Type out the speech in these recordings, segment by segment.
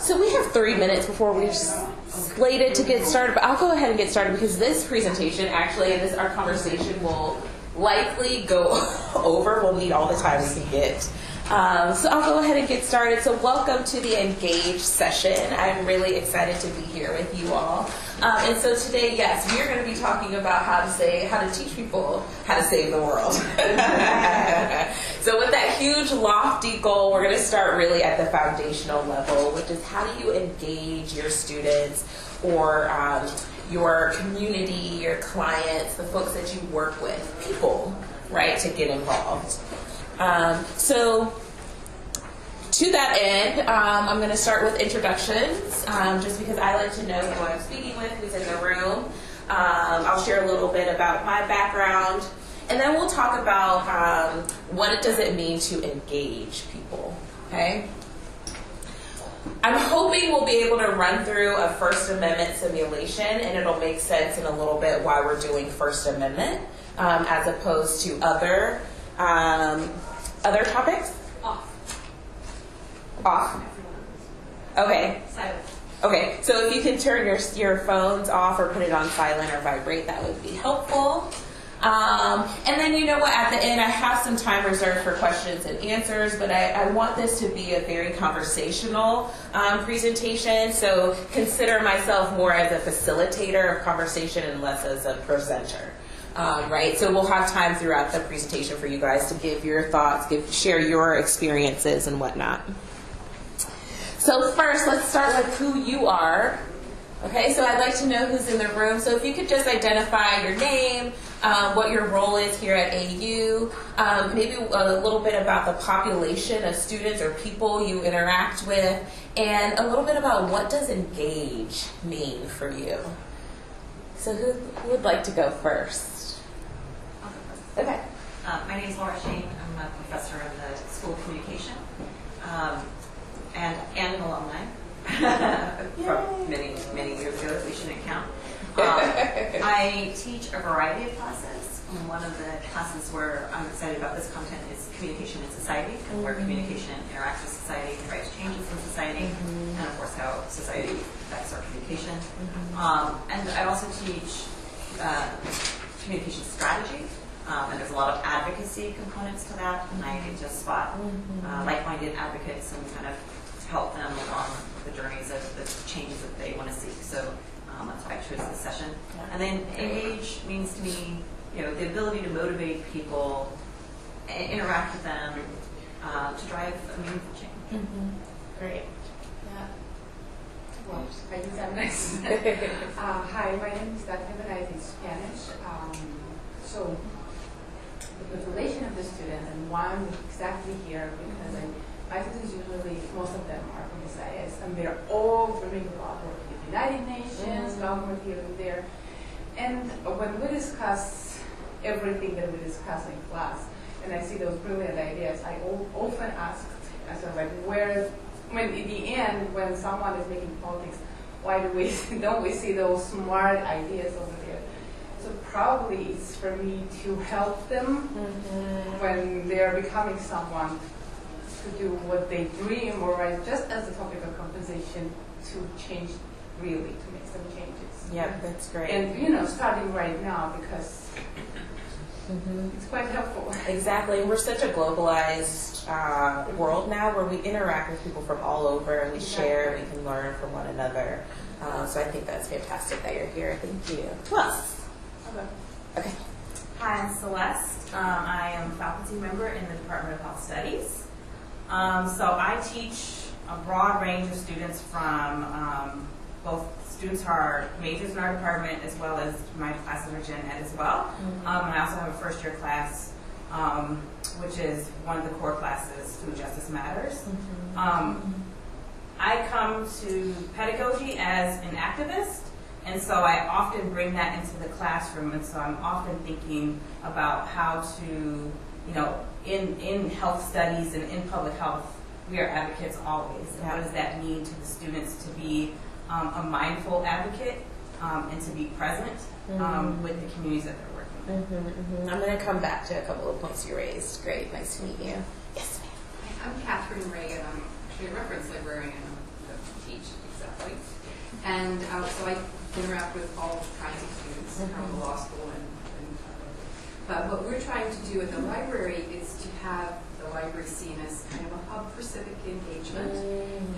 So we have three minutes before we're slated to get started, but I'll go ahead and get started because this presentation actually, this our conversation will likely go over. We'll need all the time we can get. Um, so I'll go ahead and get started. So welcome to the Engage session. I'm really excited to be here with you all. Um, and so today, yes, we are going to be talking about how to say, how to teach people how to save the world. so with that huge lofty goal, we're going to start really at the foundational level, which is how do you engage your students or um, your community, your clients, the folks that you work with, people, right, to get involved. Um, so to that end, um, I'm going to start with introductions, um, just because I like to know who I'm speaking with, who's in the room. Um, I'll share a little bit about my background, and then we'll talk about um, what it does it mean to engage people. Okay. I'm hoping we'll be able to run through a First Amendment simulation, and it'll make sense in a little bit why we're doing First Amendment um, as opposed to other um, other topics. Off. Off. Okay. Silent. Okay. So if you can turn your your phones off or put it on silent or vibrate, that would be helpful. Um, and then you know what? At the end, I have some time reserved for questions and answers, but I, I want this to be a very conversational um, presentation. So consider myself more as a facilitator of conversation and less as a presenter. Um, right, so we'll have time throughout the presentation for you guys to give your thoughts, give, share your experiences and whatnot. So first, let's start with who you are. Okay, so I'd like to know who's in the room. So if you could just identify your name, um, what your role is here at AU, um, maybe a little bit about the population of students or people you interact with, and a little bit about what does engage mean for you. So who, who would like to go first? Okay. Uh, my name is Laura Shane. I'm a professor in the School of Communication um, and, and an alumni from many, many years ago that we shouldn't count. Um, I teach a variety of classes. And one of the classes where I'm excited about this content is communication in society, and where communication interacts with society, and drives changes in society, and of course how society affects our communication. Um, and I also teach uh, communication strategy, um, and there's a lot of advocacy components to that, and I just spot uh, like-minded advocates and kind of help them along the journeys of the changes that they want to seek. So um, that's why I chose this session. And then engage means to me, you know, the ability to motivate people, interact with them, uh, to drive a meaningful change. Great. Well, I use that nice. uh, hi, my name is Daphne Benaiz in Spanish. Um, so, the population of the students, and why I'm exactly here, because I, my students usually, most of them are from the SIS, and they're all doing a lot of with the United Nations, government here and there. And when we discuss everything that we discuss in class, and I see those brilliant ideas, I o- often ask, I said, like, where, when in the end, when someone is making politics, why do we don't we see those smart ideas over there? So probably it's for me to help them when they're becoming someone to do what they dream, or just as a topic of compensation, to change really, to make some changes. Yeah, that's great. And you know, starting right now because it's quite helpful. Exactly. We're such a globalized uh, world now where we interact with people from all over and we share, we can learn from one another. Uh, so I think that's fantastic that you're here. Thank you. Else? Okay. Okay. Hi, I'm Celeste. Um, I am a faculty member in the Department of Health Studies. Um, so I teach a broad range of students from um, both students who are majors in our department as well as my classes are gen ed as well. Um, and I also have a first year class, um, which is one of the core classes, Food Justice Matters. Um, I come to pedagogy as an activist, and so I often bring that into the classroom, and so I'm often thinking about how to, you know, in, in health studies and in public health, we are advocates always. And what does that mean to the students to be um, a mindful advocate um, and to be present um, with the communities that they're working with? Mm-hmm, I'm going to come back to a couple of points you raised. Great. Nice to meet you. Yes, ma'am. I'm Catherine Reagan. I'm actually a reference librarian. I'm them teach exactly. And uh, so I interact with all kinds of students from the law school and, and uh, but what we're trying to do at the library is to have the library seen as kind of a hub for civic engagement.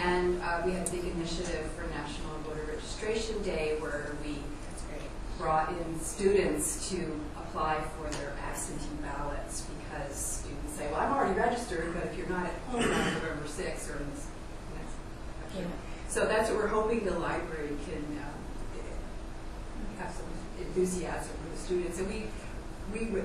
And uh, we had a big initiative for National Voter Registration Day where we brought in students to apply for their absentee ballots because students say, well, I'm already registered, but if you're not at home on November 6th or in this next election. So that's what we're hoping the library can um, have some enthusiasm for the students. And we, we, re-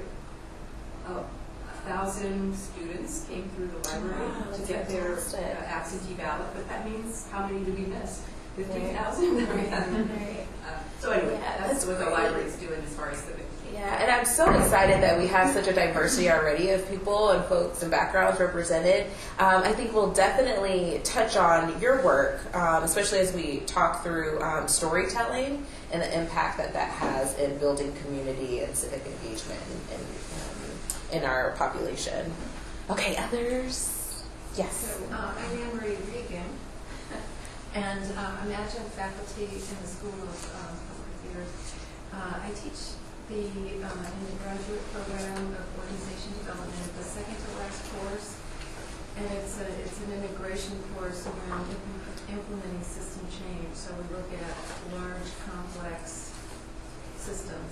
oh, a thousand students came through the library Wow, to get their uh, absentee ballot, but that means how many do we miss? 15,000? Uh, So anyway, Yeah, that's that's what the library is doing as far as civic. Yeah, and I'm so excited that we have such a diversity already of people and folks and backgrounds represented. Um, I think we'll definitely touch on your work, um, especially as we talk through um, storytelling and the impact that that has in building community and civic engagement in, in, um, in our population. Okay, others? Yes. So, uh, I'm Anne Marie Regan, and uh, I'm adjunct faculty in the School of um, Public Affairs. Uh, I teach the, uh, in the graduate program of organization development, the second to last course, and it's a, it's an integration course around implementing system change. So we look at large, complex systems.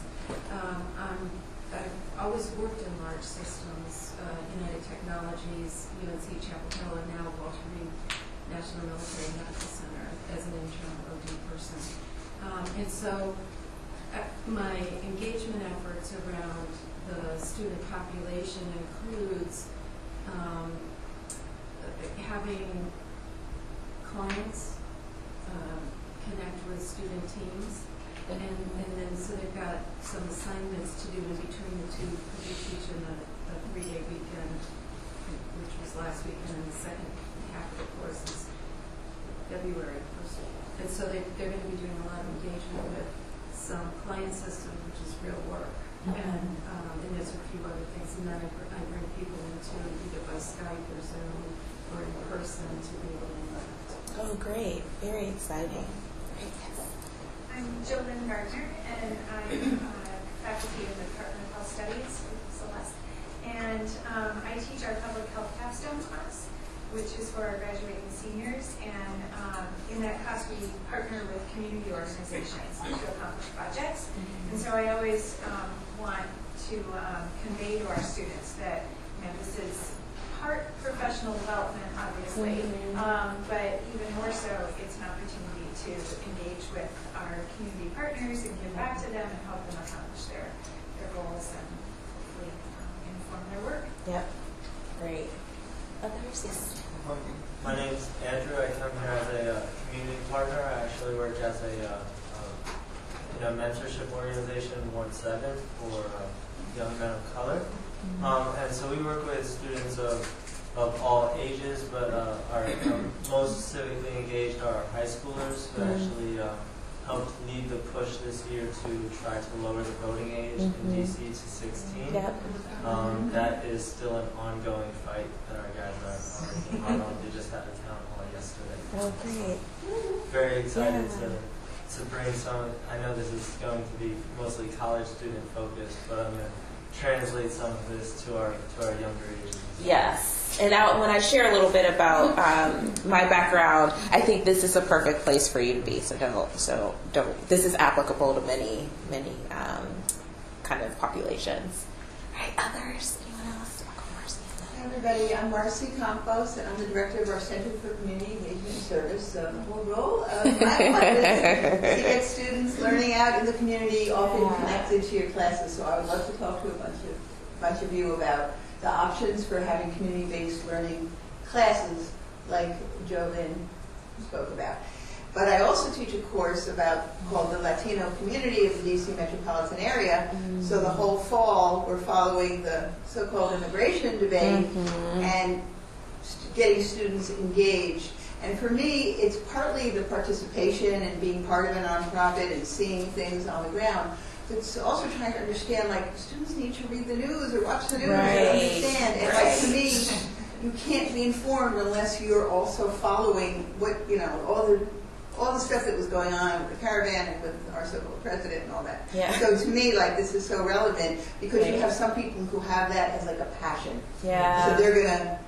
Um, I'm, I've always worked in large systems, uh, United Technologies, UNC Chapel Hill, and now Walter Reed National Military Medical Center as an interim OD person. Um, and so uh, my engagement efforts around the student population includes um, having clients um, connect with student teams and, and then, so they've got some assignments to do in between the two, because we teach in a, a three-day weekend, which was last weekend, and the second half of the course is February first. And so they, they're gonna be doing a lot of engagement with some client systems, which is real work. And, um, and there's a few other things, and then I, br- I bring people into either by Skype or Zoom or in person to be able to. Oh, great. Very exciting. Great. I'm Jolyn Gardner, and I'm uh, faculty in the Department of Health Studies with Celeste. And um, I teach our public health capstone class, which is for our graduating seniors. And um, in that class, we partner with community organizations to accomplish projects. And so I always um, want to um, convey to our students that you know, this is part professional development, obviously, um, but even more so, it's an opportunity to engage with our community partners and give back to them and help them accomplish their, their goals and hopefully um, inform their work. Yep. Great. Others? Yes. My name's Andrew. I come here as a uh, community partner. I actually work as a uh, uh, in a mentorship organization, Ward Seven, for uh, young men of color. Um, and so we work with students of of all ages, but uh, our um, most civically engaged are high schoolers who Mhm. actually uh, helped lead the push this year to try to lower the voting age Mhm. in DC to 16. Yep. Um, that is still an ongoing fight that our guys are, are working on. They just had a town hall yesterday. Oh, great. Very excited Yeah. to, to bring some, I know this is going to be mostly college student focused, but I'm going to translate some of this to our, to our younger ages. Yes. And now, when I share a little bit about um, my background, I think this is a perfect place for you to be. So don't. So don't. This is applicable to many, many um, kind of populations. All right. Others. Anyone else? I'll go Marcy. Hi, everybody. I'm Marcy Campos, and I'm the director of our Center for Community Engagement Service. So the whole role of my is to get students learning out in the community, often connected to your classes. So I would love to talk to a bunch of bunch of you about the options for having community-based learning classes, like Jo Lynn spoke about. But I also teach a course about called the Latino Community of the DC metropolitan area. So the mm. whole fall, we're following the so-called immigration debate mm-hmm. and st- getting students engaged. And for me, it's partly the participation and being part of a nonprofit and seeing things on the ground. It's also trying to understand, like, students need to read the news or watch the news Right. and understand. And like, to me, you can't be informed unless you're also following what, you know, all the, all the stuff that was going on with the caravan and with our so-called president and all that. Yeah. So to me, like, this is so relevant because you have some people who have that as like a passion. Yeah. So they're gonna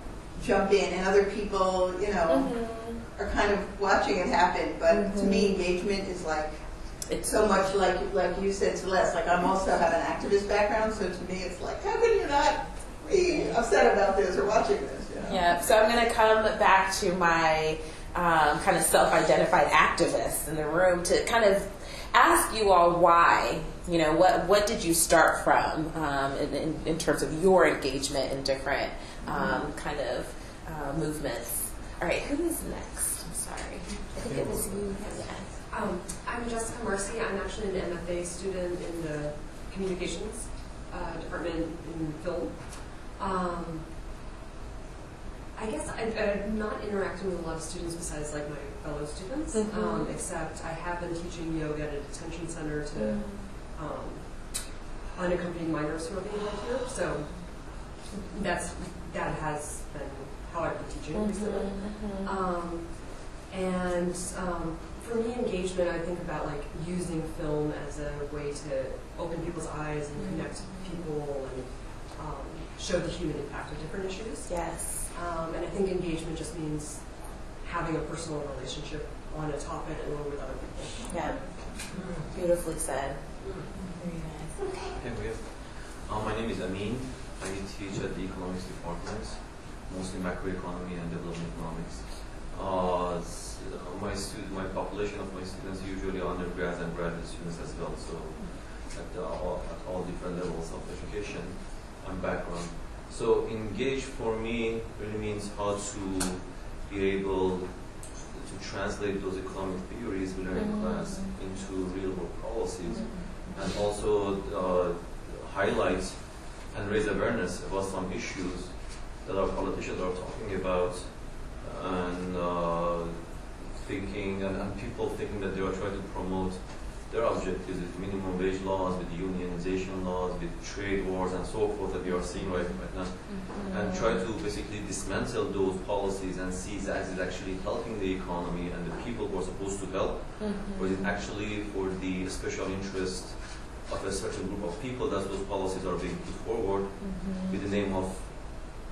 jump in and other people, you know, Mhm. are kind of watching it happen. But to me, engagement is like, It's so much like, like you said, Celeste, like I'm also have an activist background, so to me, it's like, how can you not be upset about this or watching this, you know? Yeah, so I'm going to come back to my um, kind of self identified activists in the room to kind of ask you all why. You know, what, what did you start from um, in, in, in terms of your engagement in different um, kind of uh, movements? All right, who is next? I'm sorry. I think it was you. Yeah. Um, I'm Jessica Marcy. I'm actually an MFA student in the communications uh, department in film. Um, I guess I, I'm not interacting with a lot of students besides like my fellow students, Mhm. um, except I have been teaching yoga at a detention center to um, unaccompanied minors who are being held here. So that's that has been how I've been teaching recently. Um, and um, for me, engagement, I think about like using film as a way to open people's eyes and connect people and um, show the human impact of different issues. Yes. Um, and I think engagement just means having a personal relationship on a topic or with other people. Yeah. Beautifully said. Very nice. Okay, we have. Uh, my name is Amin. I teach at the economics department, mostly macroeconomy and development economics. Uh, uh, my student, my population of my students usually undergrads and graduate students as well. So at, the, all, at all different levels of education and background. So engage for me really means how to be able to translate those economic theories we learn in class into real world policies and also uh, highlight and raise awareness about some issues that our politicians are talking about and uh, thinking and, and people thinking that they are trying to promote their objectives with minimum wage laws, with unionization laws, with trade wars and so forth that we are seeing right, right now. And try to basically dismantle those policies and see that is it actually helping the economy and the people who are supposed to help, or is it actually for the special interest of a certain group of people that those policies are being put forward with the name of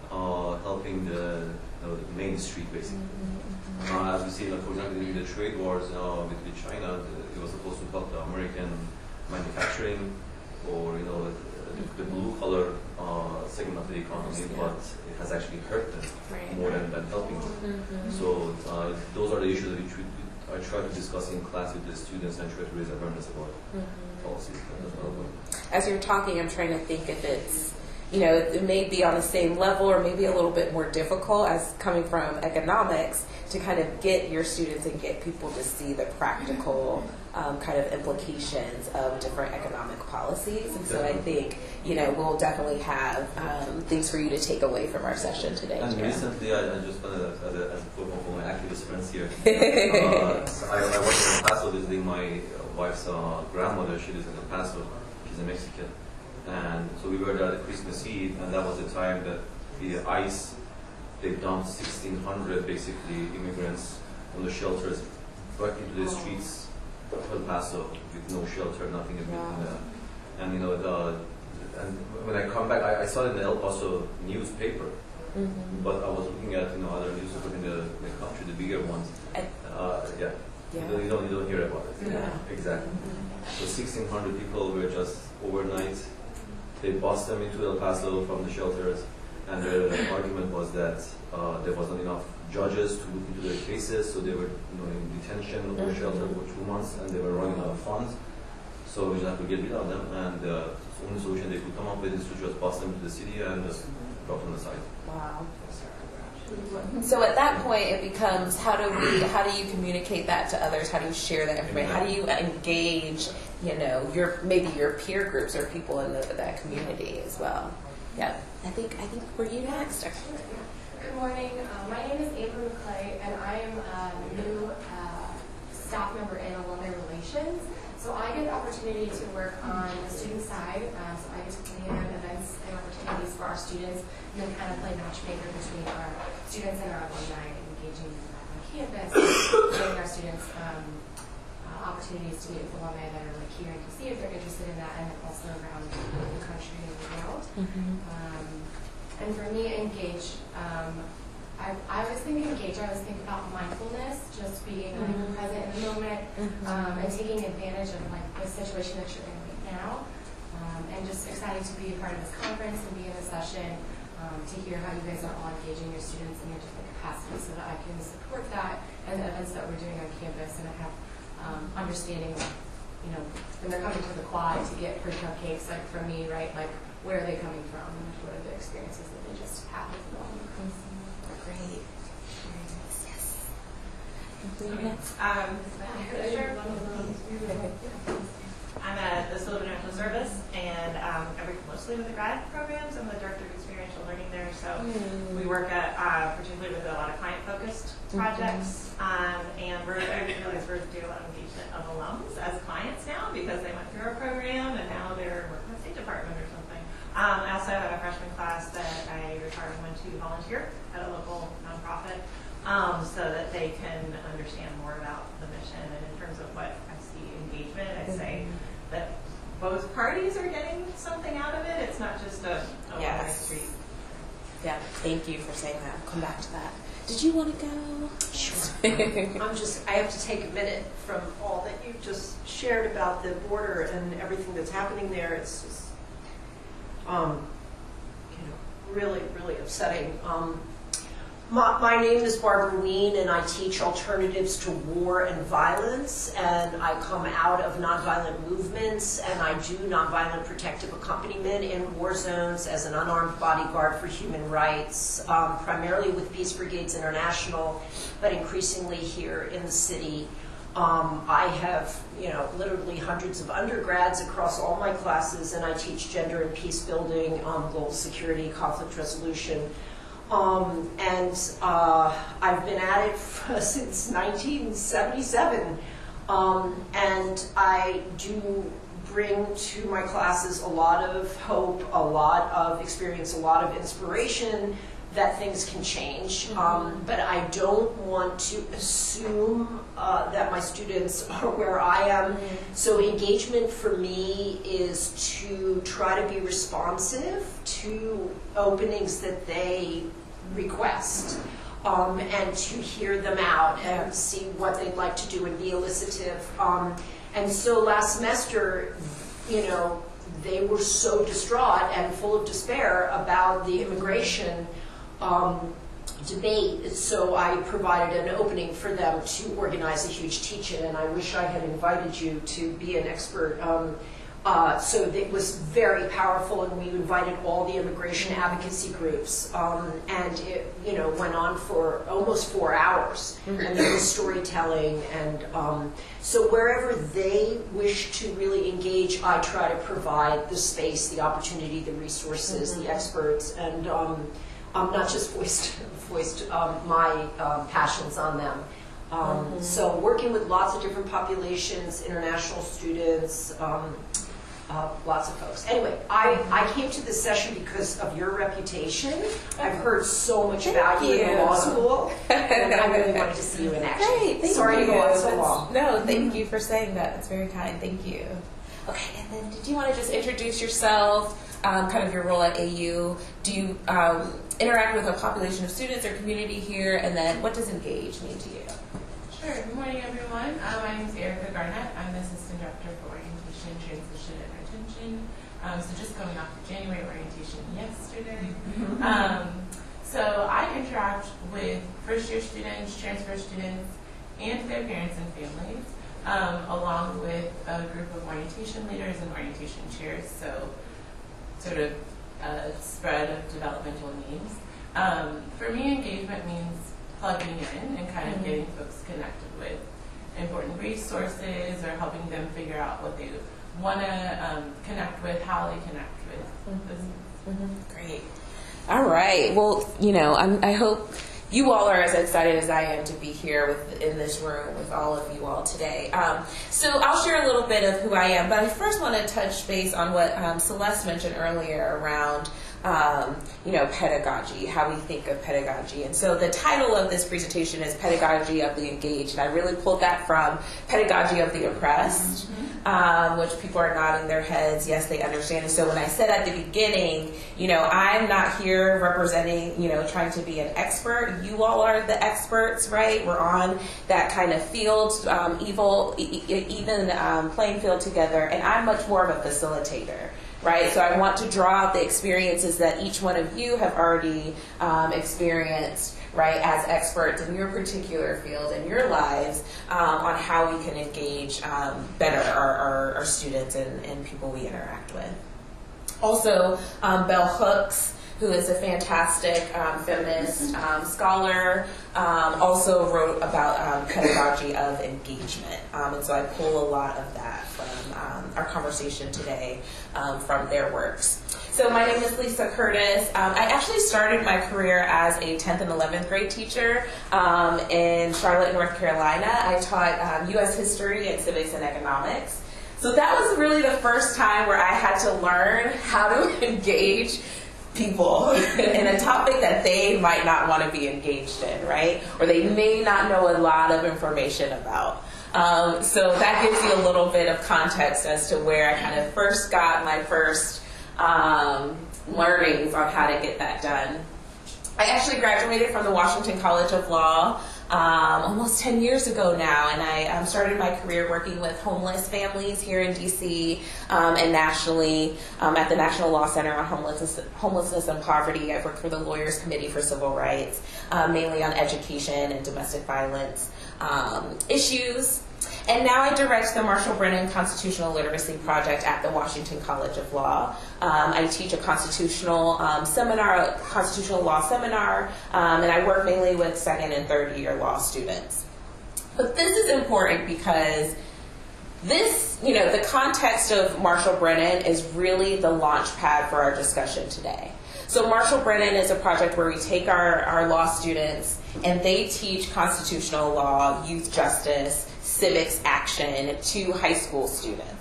uh, helping the, know, the main street basically. Uh, as we see, like, for example, in the trade wars uh, with, with China, the, was supposed to help the American manufacturing or, you know, the, the blue collar uh, segment of the economy, Yeah. but it has actually hurt them Right. more than, than helping them. So uh, those are the issues that we I try to discuss in class with the students and try to raise awareness about policies. That's another one. as you're talking, I'm trying to think if it's, you know, it may be on the same level or maybe a little bit more difficult as coming from economics to kind of get your students and get people to see the practical um, kind of implications of different economic policies. And so I think, you know, we'll definitely have um, things for you to take away from our session today. And Jerome. recently, I, I just wanted to, as a, as a for my activist friends here, uh, so I, I was in El Paso visiting my wife's uh, grandmother. She lives in El Paso. She's a Mexican. And so we were there at Christmas Eve, and that was the time that the ICE, they dumped 1,600 basically immigrants from the shelters back into the streets of El Paso with no shelter, nothing in between. Wow. uh, And you know, the, and when I come back, I, I saw it in the El Paso newspaper. Mhm. But I was looking at you know other newspapers in the, the country, the bigger ones. Uh, yeah. Yeah. You, don't, you don't you don't hear about it. Yeah. Exactly. So 1,600 people were just overnight. They bussed them into El Paso from the shelters, and their argument was that uh, there wasn't enough judges to look into their cases, so they were you know in detention or Mhm. shelter for two months, and they were running out of funds. So we just have to get rid of them, and uh, the only solution they could come up with is to just bust them to the city and just drop them aside. Wow. So at that point, it becomes how do we, how do you communicate that to others? How do you share that information? How do you engage, you know, your maybe your peer groups or people in the, that community as well? Yeah, I think I think were you next? Good morning. Uh, my name is Amber McClay, and I am a new uh, staff member in alumni relations. So I get the opportunity to work on the student side. Uh, so I get to plan events and opportunities for our students, and then kind of play matchmaker between our students and our alumni, and engaging them on campus, giving our students um, uh, opportunities to meet with alumni that are like here in DC if they're interested in that, and also around the country and the world. Um, and for me, engage, um, I, I was thinking engage, I was thinking about mindfulness, just being like Mhm. present in the moment, um, and taking advantage of like the situation that you're in right now. Um, and just excited to be a part of this conference and be in this session um, to hear how you guys are all engaging your students in your different capacities so that I can support that and the events that we're doing on campus and I have um, understanding, you know, when they're coming to the quad to get free cupcakes, like from me, right? Like, where are they coming from? What are the experiences that they just had with them? Great. Yes. Yes. Um, I'm at the School of International Service, and um, I work mostly with the grad programs. I'm the director of experiential learning there, so Mm. we work at, uh, particularly with a lot of client-focused projects, um, and we're I realize we're doing a lot of engagement of alums as clients now because they went through our program and now they're working with the State Department or something. Um, I also have a freshman class that I retired and went to volunteer at a local nonprofit um, so that they can understand more about the mission. And in terms of what I see engagement, I'd say that both parties are getting something out of it. It's not just a, a one-way Yes. street. Yeah, thank you for saying that. I'll come back to that. Did you want to go? Sure. I'm just, I have to take a minute from all that you just shared about the border and everything that's happening there. It's just, um, you know, really, really upsetting. Um, my, my name is Barbara Wien, and I teach alternatives to war and violence. And I come out of nonviolent movements, and I do nonviolent protective accompaniment in war zones as an unarmed bodyguard for human rights, um, primarily with Peace Brigades International, but increasingly here in the city. Um, I have, you know, literally hundreds of undergrads across all my classes, and I teach gender and peace building, um, global security, conflict resolution. Um, and uh, I've been at it since 1977. Um, and I do bring to my classes a lot of hope, a lot of experience, a lot of inspiration that things can change. Um, but I don't want to assume uh, that my students are where I am. So engagement for me is to try to be responsive to openings that they request. Um, and to hear them out and see what they'd like to do and be elicitive. Um, and so last semester, you know, they were so distraught and full of despair about the immigration um, debate. So I provided an opening for them to organize a huge teach-in, and I wish I had invited you to be an expert. Um, uh, so it was very powerful, and we invited all the immigration advocacy groups, um, and it, you know, went on for almost four hours, and there was storytelling, and um, so wherever they wish to really engage, I try to provide the space, the opportunity, the resources, the experts, and um, not just voiced voiced um, my um, passions on them. Um, So working with lots of different populations, international students, um, uh, lots of folks. Anyway, I, I came to this session because of your reputation. I've heard so much Thank about you in law school, and I really wanted to see you in action. Great, thank Sorry you. to go on so long. No, thank you for saying that. It's very kind. Thank you. Okay, and then did you want to just introduce yourself, um, kind of your role at AU? Do you um, interact with a population of students or community here? And then what does engage mean to you? Sure. Good morning, everyone. Uh, my name is Erica Garnett. I'm the Assistant Director for Orientation, Transition, and Retention. Um, so just coming off of January orientation yesterday. Um, so I interact with first-year students, transfer students, and their parents and families, um, along with a group of orientation leaders and orientation chairs. So sort of a spread of developmental needs. Um, for me, engagement means plugging in and kind of getting folks connected with important resources or helping them figure out what they want to um, connect with, how they connect with this. Great. All right. Well, you know, I'm, I hope you all are as excited as I am to be here with, in this room with all of you all today. Um, so I'll share a little bit of who I am, but I first want to touch base on what um, Celeste mentioned earlier around um, you know, pedagogy, how we think of pedagogy. And so the title of this presentation is Pedagogy of the Engaged. And I really pulled that from Pedagogy of the Oppressed, um, which people are nodding their heads. Yes, they understand. And so when I said at the beginning, you know, I'm not here representing, you know, trying to be an expert. You all are the experts, right? We're on that kind of field, um, evil, e- e- even um, playing field together. And I'm much more of a facilitator right? So I want to draw out the experiences that each one of you have already um, experienced, right, as experts in your particular field in your lives um, on how we can engage um, better our, our, our students and, and people we interact with. Also, um, Bell Hooks, who is a fantastic um, feminist um, scholar, um, also wrote about um, pedagogy of engagement. Um, and so I pull a lot of that from um, our conversation today um, from their works. So my name is Lisa Curtis. Um, I actually started my career as a 10th and 11th grade teacher um, in Charlotte, North Carolina. I taught um, U.S. history and civics and economics. So that was really the first time where I had to learn how to engage people in a topic that they might not want to be engaged in, right? Or they may not know a lot of information about. Um, so that gives you a little bit of context as to where I kind of first got my first um, learnings on how to get that done. I actually graduated from the Washington College of Law um, almost 10 years ago now, and I um, started my career working with homeless families here in DC um, and nationally um, at the National Law Center on Homelessness, Homelessness and Poverty. I've worked for the Lawyers Committee for Civil Rights, um, mainly on education and domestic violence um, issues. And now I direct the Marshall Brennan Constitutional Literacy Project at the Washington College of Law. Um, I teach a constitutional um, seminar, a constitutional law seminar, um, and I work mainly with second and third year law students. But this is important because this, you know, the context of Marshall Brennan is really the launch pad for our discussion today. So Marshall Brennan is a project where we take our, our law students and they teach constitutional law, youth justice, civics action to high school students.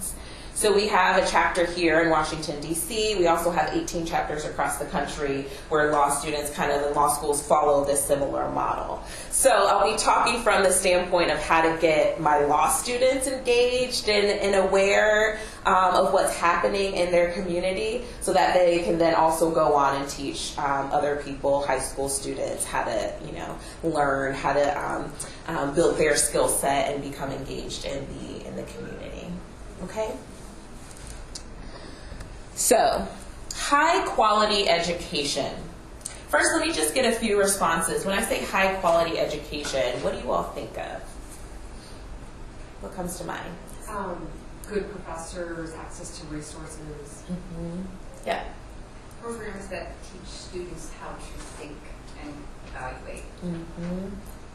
So we have a chapter here in Washington, D.C. We also have 18 chapters across the country where law students kind of in law schools follow this similar model. So I'll be talking from the standpoint of how to get my law students engaged and, and aware um, of what's happening in their community so that they can then also go on and teach um, other people, high school students, how to, you know, learn how to um, um, build their skill set and become engaged in the, in the community. Okay? So, high quality education. First, let me just get a few responses. When I say high quality education, what do you all think of? What comes to mind? Um, good professors, access to resources. Mm-hmm. Yeah. Programs that teach students how to think and evaluate. Mm-hmm.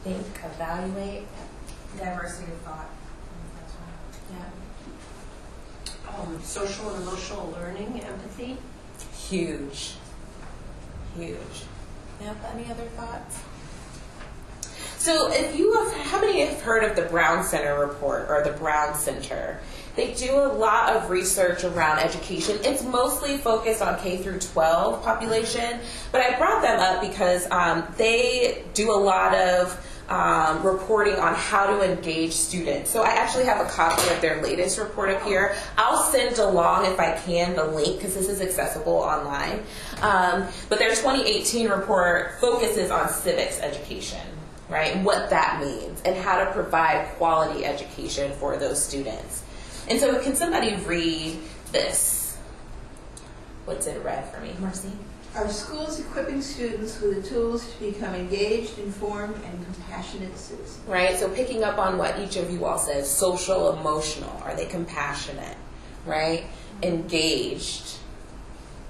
Think, evaluate. Diversity of thought. Yeah. Um, social and emotional learning, empathy. Huge. Huge. Yep. Any other thoughts? So, if you have, how many have heard of the Brown Center report or the Brown Center? They do a lot of research around education. It's mostly focused on K through 12 population, but I brought them up because um, they do a lot of um, reporting on how to engage students. So I actually have a copy of their latest report up here. I'll send along, if I can, the link because this is accessible online. Um, but their 2018 report focuses on civics education, right, and what that means, and how to provide quality education for those students. And so, can somebody read this? What's it read for me, Marcy? Are schools equipping students with the tools to become engaged, informed, and compassionate citizens? Right? So, picking up on what each of you all says social, emotional. Are they compassionate? Right? Engaged.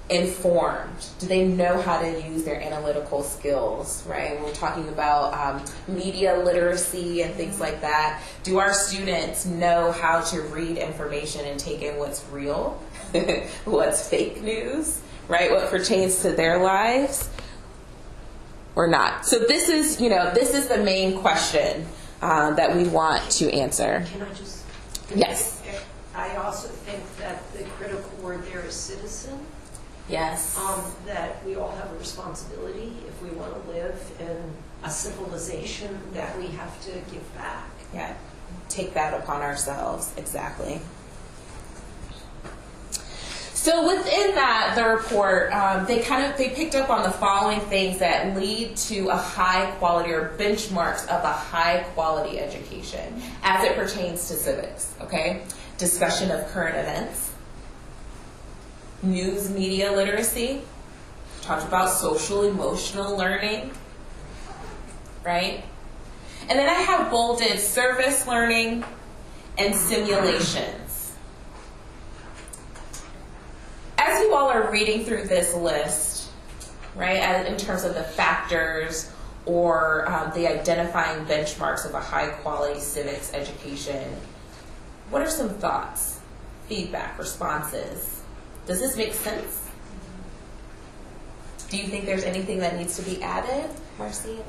Informed. Do they know how to use their analytical skills? Right? We're talking about um, media literacy and things like that. Do our students know how to read information and take in what's real, what's fake news? Right? What pertains to their lives or not. So this is, you know, this is the main question um, that we want to answer. Can I just? Yes. I also think that the critical word there is citizen. Yes. um, that we all have a responsibility if we want to live in a civilization that we have to give back. Yeah, take that upon ourselves. Exactly. So within that, the report, um, they kind of they picked up on the following things that lead to a high quality or benchmarks of a high quality education as it pertains to civics. Okay, discussion of current events, news media literacy, talked about social emotional learning, right? And then I have bolded service learning and simulations. As you all are reading through this list, right, as- in terms of the factors or um, the identifying benchmarks of a high quality civics education, what are some thoughts, feedback, responses? Does this make sense? Do you think there's anything that needs to be added, Marcy?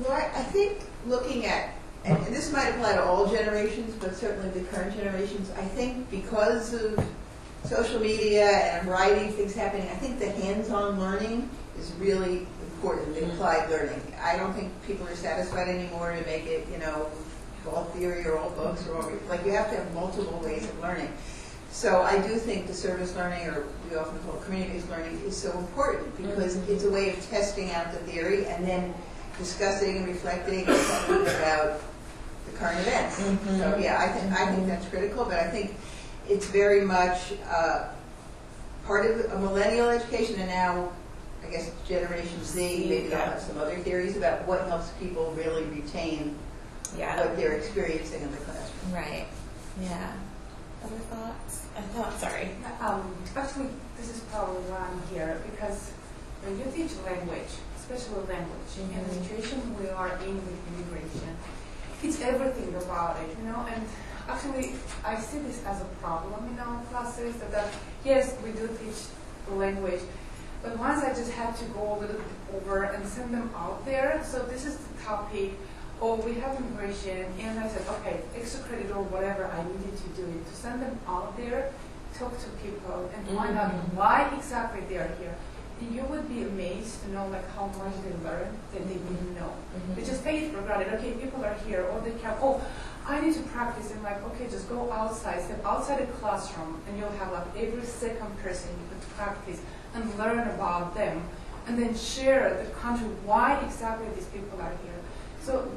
Well, I, I think looking at, and this might apply to all generations, but certainly the current generations, I think because of social media and a variety of things happening, I think the hands-on learning is really important, the applied learning. I don't think people are satisfied anymore to make it, you know, all theory or all books or all, like you have to have multiple ways of learning. So I do think the service learning, or we often call it community-based learning, is so important because mm-hmm. it's a way of testing out the theory and then discussing and reflecting and about the current events. Mm-hmm. So yeah, I think I think that's critical, but I think it's very much uh, part of a millennial education, and now I guess Generation Z. Maybe they'll have some other theories about what helps people really retain Yeah. what they're experiencing in the classroom. Right. Yeah. Other thoughts? I thought, sorry. Um, actually, this is probably why I'm here because when you teach language, especially language, in the situation we are in with immigration, it's everything about it, you know. And actually, I see this as a problem in our classes. That, that yes, we do teach the language, but once I just had to go a little bit over and send them out there. So this is the topic. Oh, we have immigration, and I said, okay, extra credit or whatever I needed to do it to send them out there, talk to people, and find out Mhm. why exactly they are here. And you would be amazed to know like how much they learn that they didn't know. They just take it for granted. Okay, people are here, or they can. Oh, I need to practice. And like, okay, just go outside, step outside the classroom, and you'll have like every second person you could practice and learn about them, and then share the country why exactly these people are here. So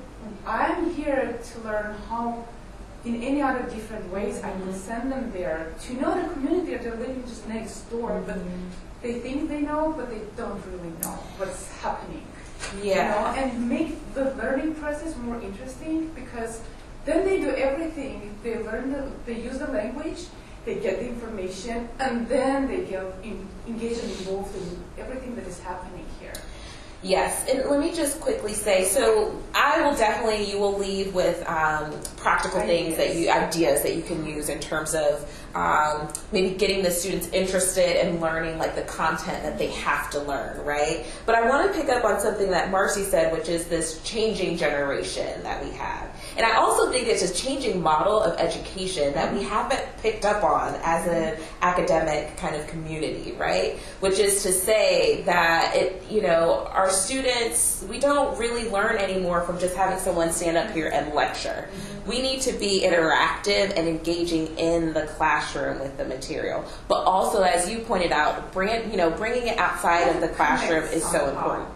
I'm here to learn how, in any other different ways, I can mm-hmm. send them there to know the community that they're living just next door, but mm-hmm. they think they know, but they don't really know what's happening. You Yeah. know, and make the learning process more interesting because then they do everything. They learn the, they use the language, they get the information, and then they get in, engaged and involved in everything that is happening here. Yes, and let me just quickly say, so I will definitely, you will leave with um, practical things that you, ideas that you can use in terms of um, maybe getting the students interested in learning like the content that they have to learn, right? But I want to pick up on something that Marcy said, which is this changing generation that we have. And I also think it's a changing model of education that we haven't picked up on as an academic kind of community, right? Which is to say that it, you know, our students, we don't really learn anymore from just having someone stand up here and lecture. We need to be interactive and engaging in the classroom with the material. But also, as you pointed out, bring it, you know, bringing it outside of the classroom is so important.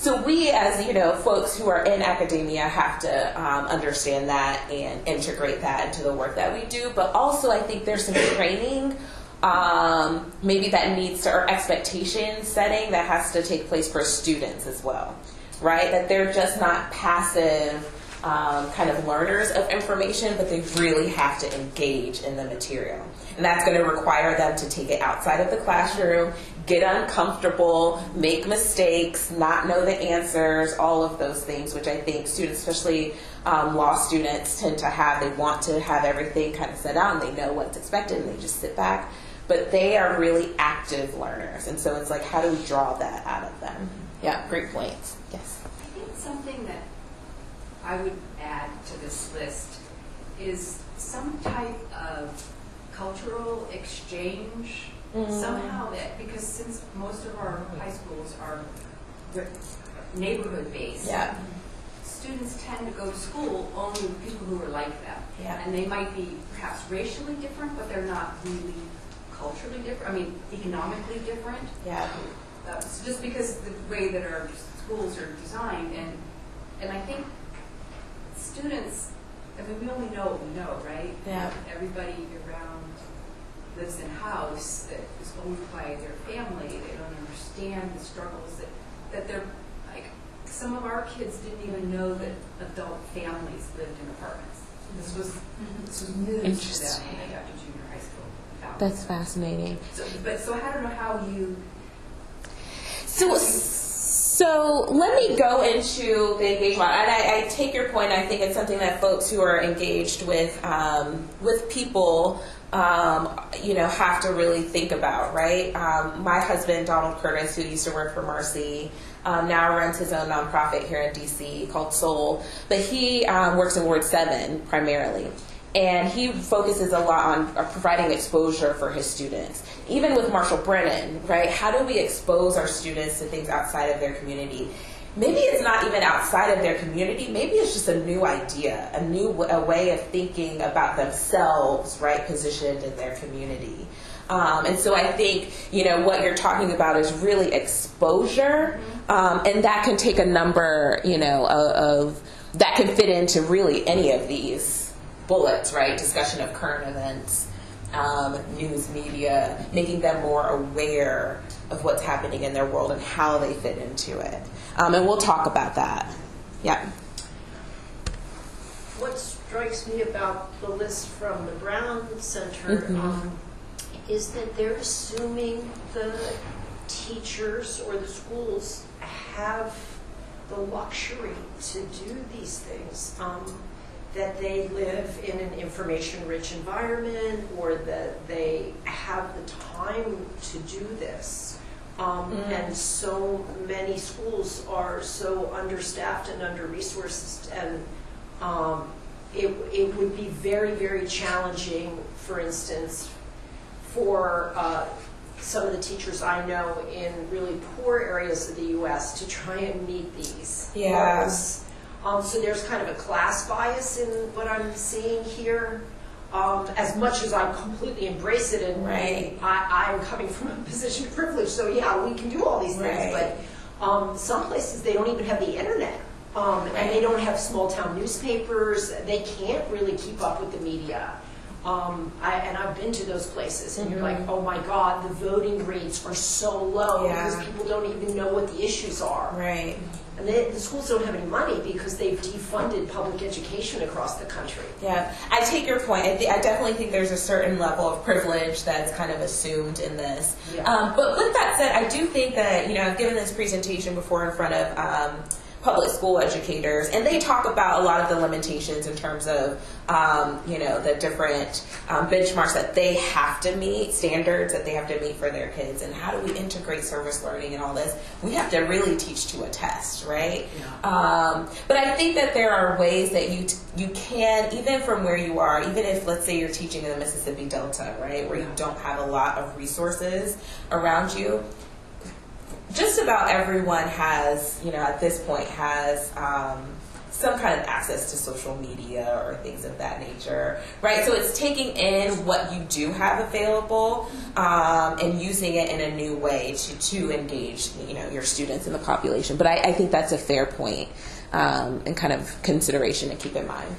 So we, as you know, folks who are in academia, have to um, understand that and integrate that into the work that we do. But also, I think there's some training, um, maybe that needs to, or expectation setting that has to take place for students as well, right? That they're just not passive. Um, kind of learners of information, but they really have to engage in the material. And that's going to require them to take it outside of the classroom, get uncomfortable, make mistakes, not know the answers, all of those things, which I think students, especially um, law students, tend to have. They want to have everything kind of set out and they know what's expected and they just sit back. But they are really active learners. And so it's like, how do we draw that out of them? Yeah, great points. Yes. I think something that I would add to this list is some type of cultural exchange Mm. Somehow that, because since most of our high schools are neighborhood-based. Yeah. Students tend to go to school only with people who are like them. Yeah. And they might be perhaps racially different, but they're not really culturally different, I mean, economically different. Yeah. Uh, so just because the way that our schools are designed, and, and I think students, I mean, we only know what we know, right? Yeah. Everybody around lives in a house that is owned by their family, they don't understand the struggles that, that they're, like, some of our kids didn't even know that adult families lived in apartments. This was, this was news to them Interesting. when they got to junior high school. That's fascinating. So, but, so I don't know how you, So, so let me go into the engagement, and I, I take your point. I think it's something that folks who are engaged with um, with people, um, you know, have to really think about, right? Um, my husband, Donald Curtis, who used to work for Mercy, um, now runs his own nonprofit here in DC called Soul, but he um, works in Ward Seven primarily. And he focuses a lot on uh, providing exposure for his students. Even with Marshall Brennan, right? How do we expose our students to things outside of their community? Maybe it's not even outside of their community. Maybe it's just a new idea, a new w- a way of thinking about themselves, right? Positioned in their community. Um, and so I think, you know, what you're talking about is really exposure. Um, and that can take a number, you know, of, of, that can fit into really any of these bullets, right? Discussion of current events, um, news media, making them more aware of what's happening in their world and how they fit into it. Um, and we'll talk about that. Yeah. What strikes me about the list from the Brown Center Mhm. um, is that they're assuming the teachers or the schools have the luxury to do these things. Um, that they live in an information-rich environment or that they have the time to do this. Um, Mm. And so many schools are so understaffed and under-resourced and um, it, it would be very, very challenging, for instance, for uh, some of the teachers I know in really poor areas of the U.S. to try and meet these Yeah. Um, so there's kind of a class bias in what I'm seeing here. Um, as much as I completely embrace it and Right. I, I'm coming from a position of privilege, so yeah, we can do all these things, Right. but um, some places they don't even have the internet. Um, and they don't have small town newspapers. They can't really keep up with the media. Um, I, and I've been to those places, and you're like, oh my God, the voting rates are so low Yeah. because people don't even know what the issues are. Right. And they, the schools don't have any money because they've defunded public education across the country. Yeah, I take your point. I, th- I definitely think there's a certain level of privilege that's kind of assumed in this. Yeah. Um, but with that said, I do think that, you know, I've given this presentation before in front of um, public school educators, and they talk about a lot of the limitations in terms of, um, you know, the different um, benchmarks that they have to meet, standards that they have to meet for their kids, and how do we integrate service learning and all this. We have to really teach to a test, right? Um, but I think that there are ways that you t- you can, even from where you are, even if let's say you're teaching in the Mississippi Delta, right, where you don't have a lot of resources around you. Just about everyone has, you know, at this point has um, some kind of access to social media or things of that nature, right? So it's taking in what you do have available um, and using it in a new way to, to engage, you know, your students in the population. But I, I think that's a fair point um, and kind of consideration to keep in mind.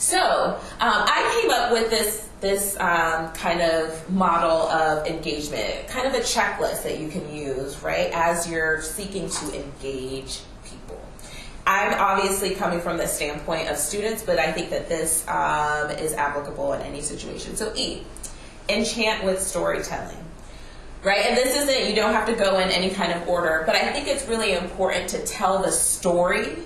So um, I came up with this this um, kind of model of engagement, kind of a checklist that you can use, right, as you're seeking to engage people. I'm obviously coming from the standpoint of students, but I think that this um, is applicable in any situation. So E, enchant with storytelling. Right, and this isn't, you don't have to go in any kind of order, but I think it's really important to tell the story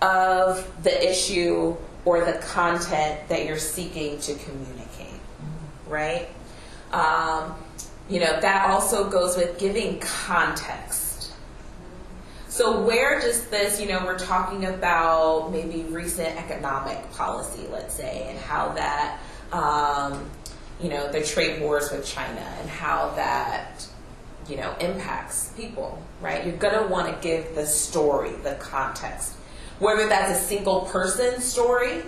of the issue or the content that you're seeking to communicate, right? Um, you know, that also goes with giving context. So, where does this, you know, we're talking about maybe recent economic policy, let's say, and how that, um, you know, the trade wars with China and how that, you know, impacts people, right? You're going to want to give the story, the context. Whether that's a single person story,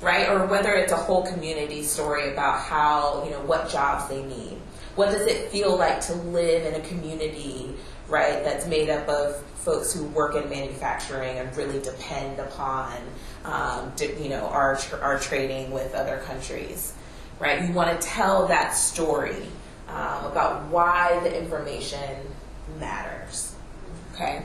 right? Or whether it's a whole community story about how, you know, what jobs they need. What does it feel like to live in a community, right, that's made up of folks who work in manufacturing and really depend upon, um, you know, our, our trading with other countries, right? You want to tell that story um, about why the information matters, okay?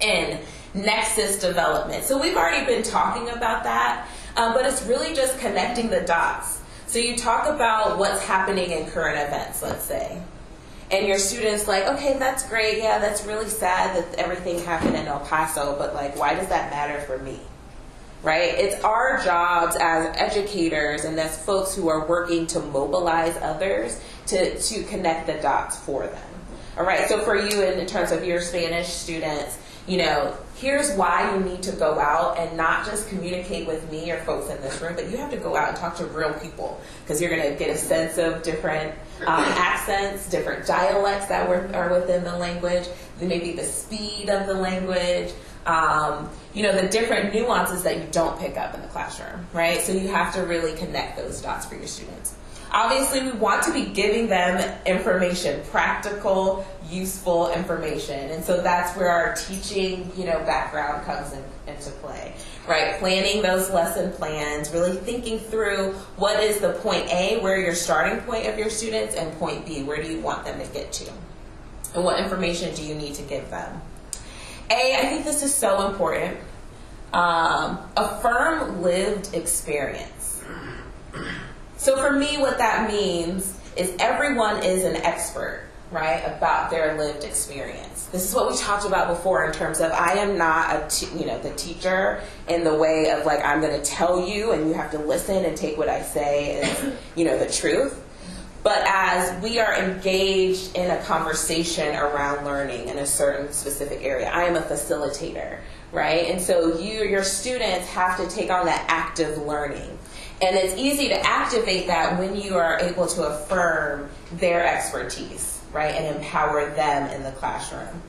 And nexus development. So we've already been talking about that, um, but it's really just connecting the dots. So you talk about what's happening in current events, let's say. And your student's like, okay, that's great. Yeah, that's really sad that everything happened in El Paso, but like, why does that matter for me? Right? It's our jobs as educators and as folks who are working to mobilize others to, to connect the dots for them. All right, so for you, in, in terms of your Spanish students, you know, here's why you need to go out and not just communicate with me or folks in this room, but you have to go out and talk to real people because you're going to get a sense of different um, accents, different dialects that were, are within the language, maybe the speed of the language, um, you know, the different nuances that you don't pick up in the classroom, right? So you have to really connect those dots for your students. Obviously, we want to be giving them information, practical, useful information. And so that's where our teaching, you know, background comes in, into play, right? Planning those lesson plans, really thinking through what is the point A, where your starting point of your students, and point B, where do you want them to get to? And what information do you need to give them? A, I think this is so important. Um, affirm lived experience. So for me, what that means is everyone is an expert, right, about their lived experience. This is what we talked about before in terms of I am not a t- you know the teacher in the way of like I'm going to tell you and you have to listen and take what I say as you know the truth. But as we are engaged in a conversation around learning in a certain specific area, I am a facilitator, right? And so you, your students have to take on that active learning. And it's easy to activate that when you are able to affirm their expertise, right? And empower them in the classroom.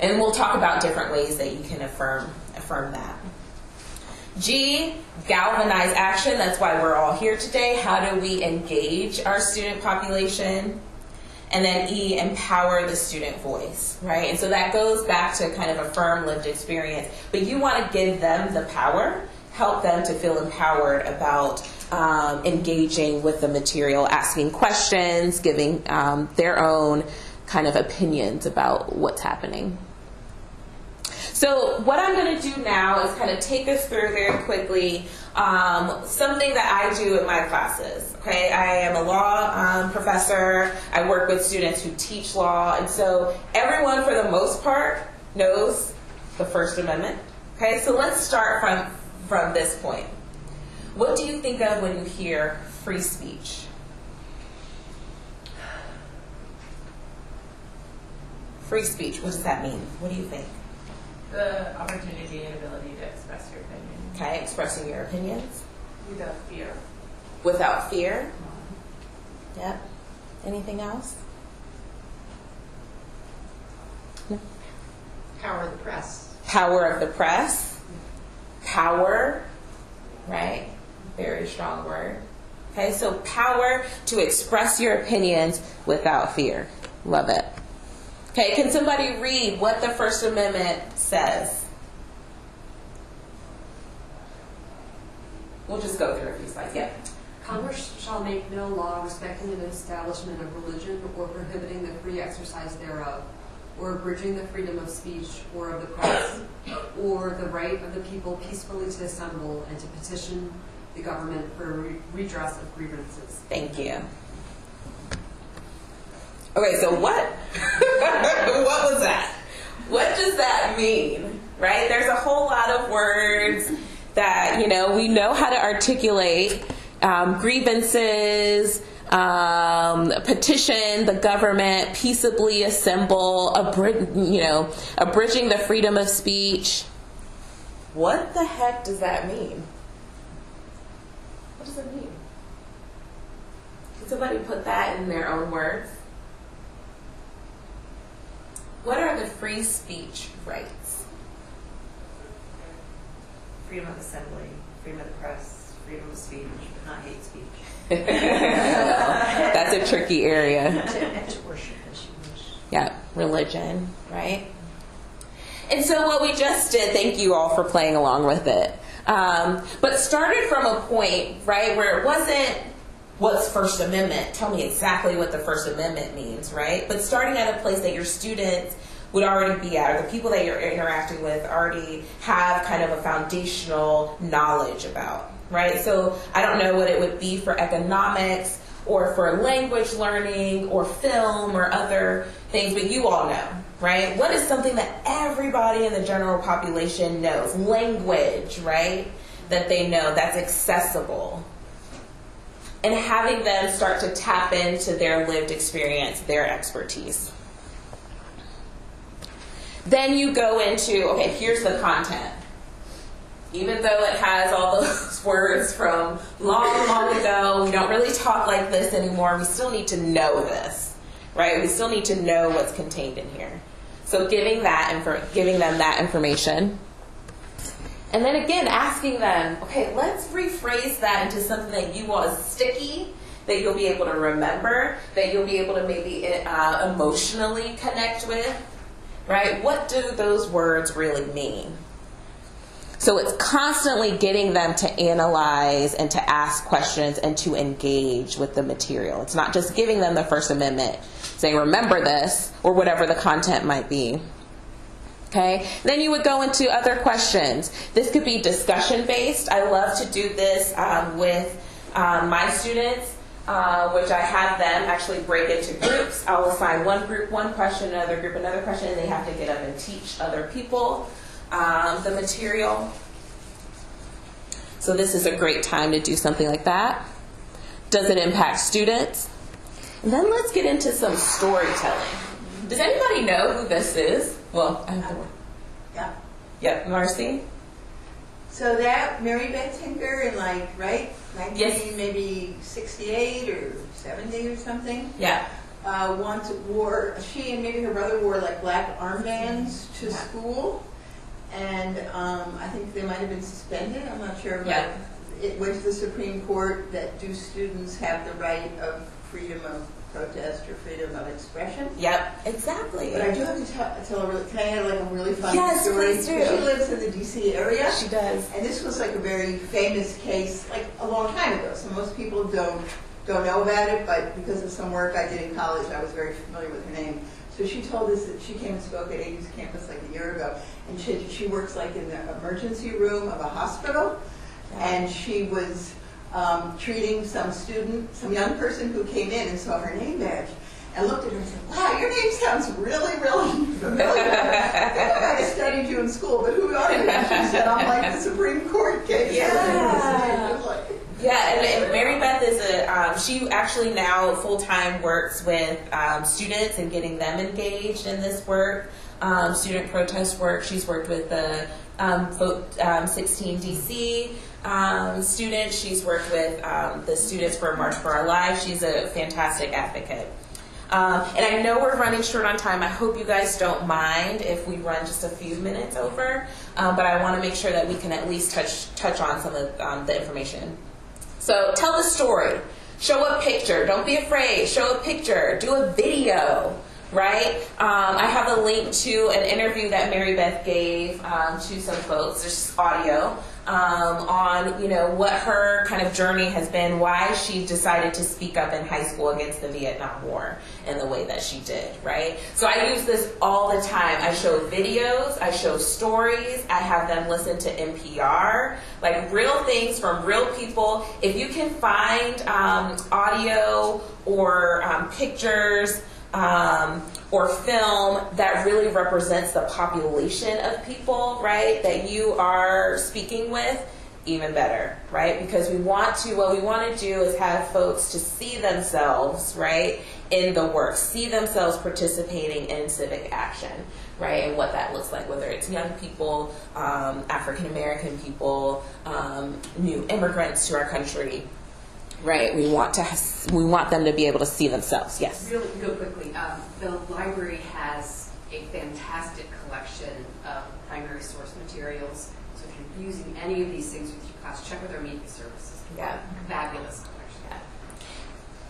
And we'll talk about different ways that you can affirm affirm that. G, galvanize action. That's why we're all here today. How do we engage our student population? And then E, empower the student voice, right? And so that goes back to kind of affirm lived experience. But you want to give them the power, help them to feel empowered about um, engaging with the material, asking questions, giving um, their own kind of opinions about what's happening. So what I'm going to do now is kind of take us through very quickly um, something that I do in my classes. Okay, I am a law um, professor. I work with students who teach law, and so everyone, for the most part, knows the First Amendment. Okay, so let's start from from this point. What do you think of when you hear free speech? Free speech. What does that mean? What do you think? The opportunity and ability to express your opinion Okay, expressing your opinions without fear. without fear. Mm-hmm. Yep. Anything else? Power of the press. Power of the press. Mm-hmm. Power, right? Very strong word. Okay, so power to express your opinions without fear. Love it. Okay, can somebody read what the First Amendment says? We'll just go through a few slides. Yeah. Congress shall make no law respecting the establishment of religion or prohibiting the free exercise thereof, or abridging the freedom of speech or of the press, or the right of the people peacefully to assemble and to petition the government for re- redress of grievances. Thank you. Okay, so what? what was that? What does that mean? Right? There's a whole lot of words that, you know, we know how to articulate um, grievances, um, petition the government, peaceably assemble, you know, abridging the freedom of speech. What the heck does that mean? What does it mean? Can somebody put that in their own words? What are the free speech rights? Freedom of assembly, freedom of the press, freedom of speech, but not hate speech. That's a tricky area. And to, to worship as you wish. Yeah, religion, right? Mm-hmm. And so what we just did, thank you all for playing along with it. Um, but started from a point, right, where it wasn't what's First Amendment. Tell me exactly what the First Amendment means, right? But starting at a place that your students would already be at, or the people that you're interacting with already have kind of a foundational knowledge about, right? So I don't know what it would be for economics or for language learning or film or other things, but you all know, right? What is something that everybody in the general population knows? Language, right? That they know that's accessible. And having them start to tap into their lived experience, their expertise. Then you go into, okay, here's the content. Even though it has all those words from long, long ago, we don't really talk like this anymore. We still need to know this, right? We still need to know what's contained in here. So giving that infor- giving them that information. And then again, asking them, okay, let's rephrase that into something that you want is sticky, that you'll be able to remember, that you'll be able to maybe uh, emotionally connect with, right? What do those words really mean? So it's constantly getting them to analyze and to ask questions and to engage with the material. It's not just giving them the First Amendment, saying, remember this, or whatever the content might be. Okay? Then you would go into other questions. This could be discussion based. I love to do this um, with um, my students, uh, which I have them actually break into groups. I'll assign one group one question, another group another question, and they have to get up and teach other people um, the material. So this is a great time to do something like that. Does it impact students? Then let's get into some storytelling. Does anybody know who this is? Well, I have Yeah. Yep, Marcy. So that Mary Beth Tinker in like right, nineteen Yes. maybe sixty-eight or seventy or something. Yeah. Uh, once wore she and maybe her brother wore like black armbands to school, and um, I think they might have been suspended. I'm not sure, but Yeah. it went to the Supreme Court that do students have the right of freedom of protest or freedom of expression? Yep, exactly. But I do have to tell, tell a really, can I add like a really fun Yes, story? please do. She lives in the DC area. She does. And this was like a very famous case, like a long time ago. So most people don't don't know about it, but because of some work I did in college, I was very familiar with her name. So she told us that she came and spoke at AU's campus like a year ago, and she she works like in the emergency room of a hospital, and she was um, treating some student, some young person who came in and saw her name badge. And looked at her and said, "Wow, your name sounds really, really familiar. I think I studied you in school, but who are you?" And she said, "I'm like the Supreme Court case." Yeah. Yeah, and, and Mary Beth is a, um, she actually now full time works with um, students and getting them engaged in this work, um, student protest work. She's worked with the um, Vote um, 16 DC um, students. She's worked with um, the Students for March for Our Lives. She's a fantastic advocate. Um, and I know we're running short on time. I hope you guys don't mind if we run just a few minutes over, um, but I want to make sure that we can at least touch touch on some of um, the information. So tell the story. Show a picture. Don't be afraid. Show a picture. Do a video. Right? Um, I have a link to an interview that Mary Beth gave um, to some folks. There's audio um, on you know what her kind of journey has been, why she decided to speak up in high school against the Vietnam War in the way that she did. Right? So I use this all the time. I show videos. I show stories. I have them listen to NPR, like real things from real people. If you can find um, audio or um, pictures um, or film that really represents the population of people, right, that you are speaking with, even better, right? Because we want to, what we want to do is have folks to see themselves, right, in the work, see themselves participating in civic action, right, and what that looks like, whether it's young people, um, African American people, um, new immigrants to our country, right? We want to has- we want them to be able to see themselves. Yes. Real, real quickly, um, the library has a fantastic collection of primary source materials. So if you're using any of these things with your class, check with our media services. Yeah. Fabulous collection. Yeah.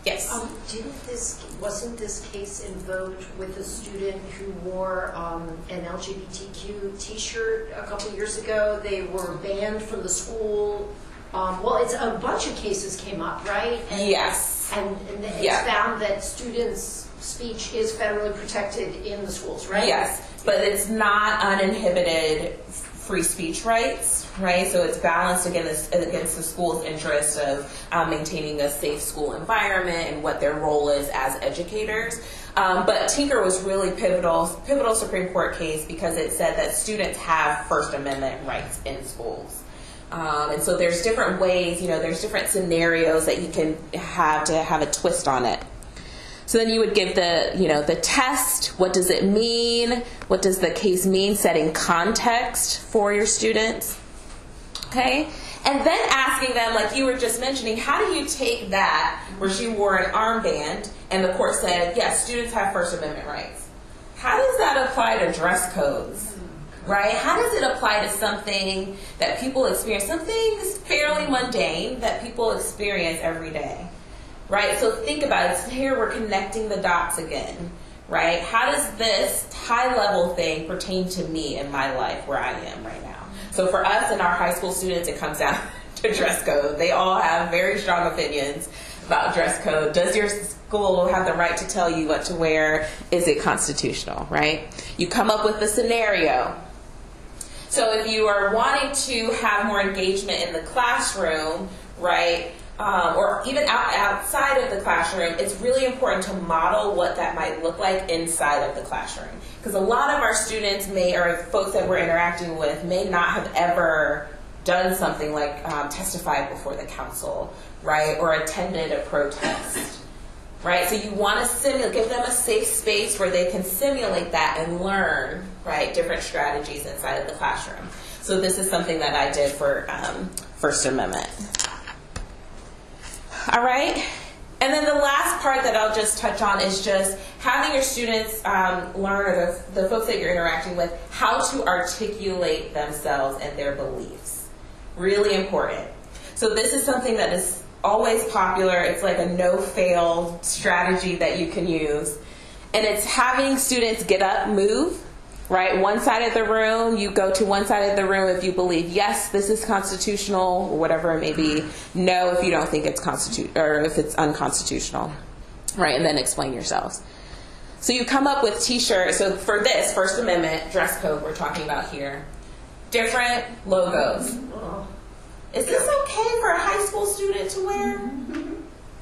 Yes. Um, didn't this, wasn't this case invoked with a student who wore um, an LGBTQ T-shirt a couple years ago? They were banned from the school. Um, well, it's a bunch of cases came up, right? And, Yes. And, and it's Yeah. found that students' speech is federally protected in the schools, right? Yes, but it's not uninhibited free speech rights, right? So it's balanced against against the school's interest of um, maintaining a safe school environment and what their role is as educators. Um, but Tinker was really pivotal, pivotal Supreme Court case because it said that students have First Amendment rights in schools. Um, and so there's different ways, you know, there's different scenarios that you can have to have a twist on it. So then you would give the, you know, the test. What does it mean? What does the case mean? Setting context for your students. Okay? And then asking them, like you were just mentioning, how do you take that where she wore an armband and the court said, yes, students have First Amendment rights? How does that apply to dress codes? Right? How does it apply to something that people experience, something fairly mundane that people experience every day? right? So think about it. Here we're connecting the dots again, right? How does this high level thing pertain to me in my life where I am right now? So for us and our high school students, it comes down to dress code. They all have very strong opinions about dress code. Does your school have the right to tell you what to wear? Is it constitutional, right? You come up with a scenario. So if you are wanting to have more engagement in the classroom, right? um, or even out, outside of the classroom, it's really important to model what that might look like inside of the classroom. Because a lot of our students may, or folks that we're interacting with, may not have ever done something like um, testified before the council, right, or attended a protest. Right, so you want to simulate, give them a safe space where they can simulate that and learn, right, different strategies inside of the classroom. So this is something that I did for um, First Amendment. All right. And then the last part that I'll just touch on is just having your students um, learn, the, the folks that you're interacting with, how to articulate themselves and their beliefs. Really important. So this is something that is always popular. It's like a no-fail strategy that you can use. And it's having students get up, move, right? One side of the room, you go to one side of the room if you believe, yes, this is constitutional, or whatever it may be. No, if you don't think it's constitu- or if it's unconstitutional, right? And then explain yourselves. So you come up with t-shirts. So for this First Amendment dress code we're talking about here, different logos. Is this okay for a high school student to wear? Mm-hmm.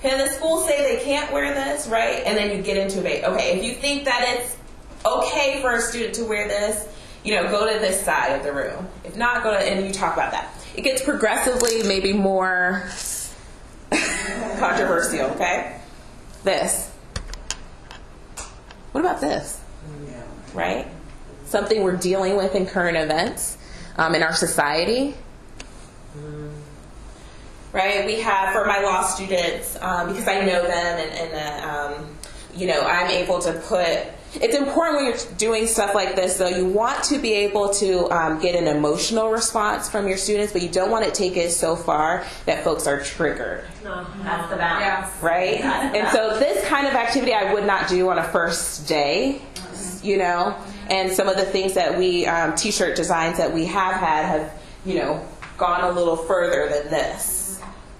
Can the school say they can't wear this, right? And then you get into it. Okay, if you think that it's okay for a student to wear this, you know, go to this side of the room. If not, go to, and you talk about that. It gets progressively maybe more controversial, okay? This. What about this? Right? Something we're dealing with in current events um, in our society. Right? We have, for my law students, um, because I know them and, and uh, um, you know, I'm able to put it's important when you're doing stuff like this, though. You want to be able to um, get an emotional response from your students, but you don't want to take it so far that folks are triggered. No, that's the balance. Right? And so, this kind of activity I would not do on a first day, you know? And some of the things that we, um, t shirt designs that we have had, have, you know, gone a little further than this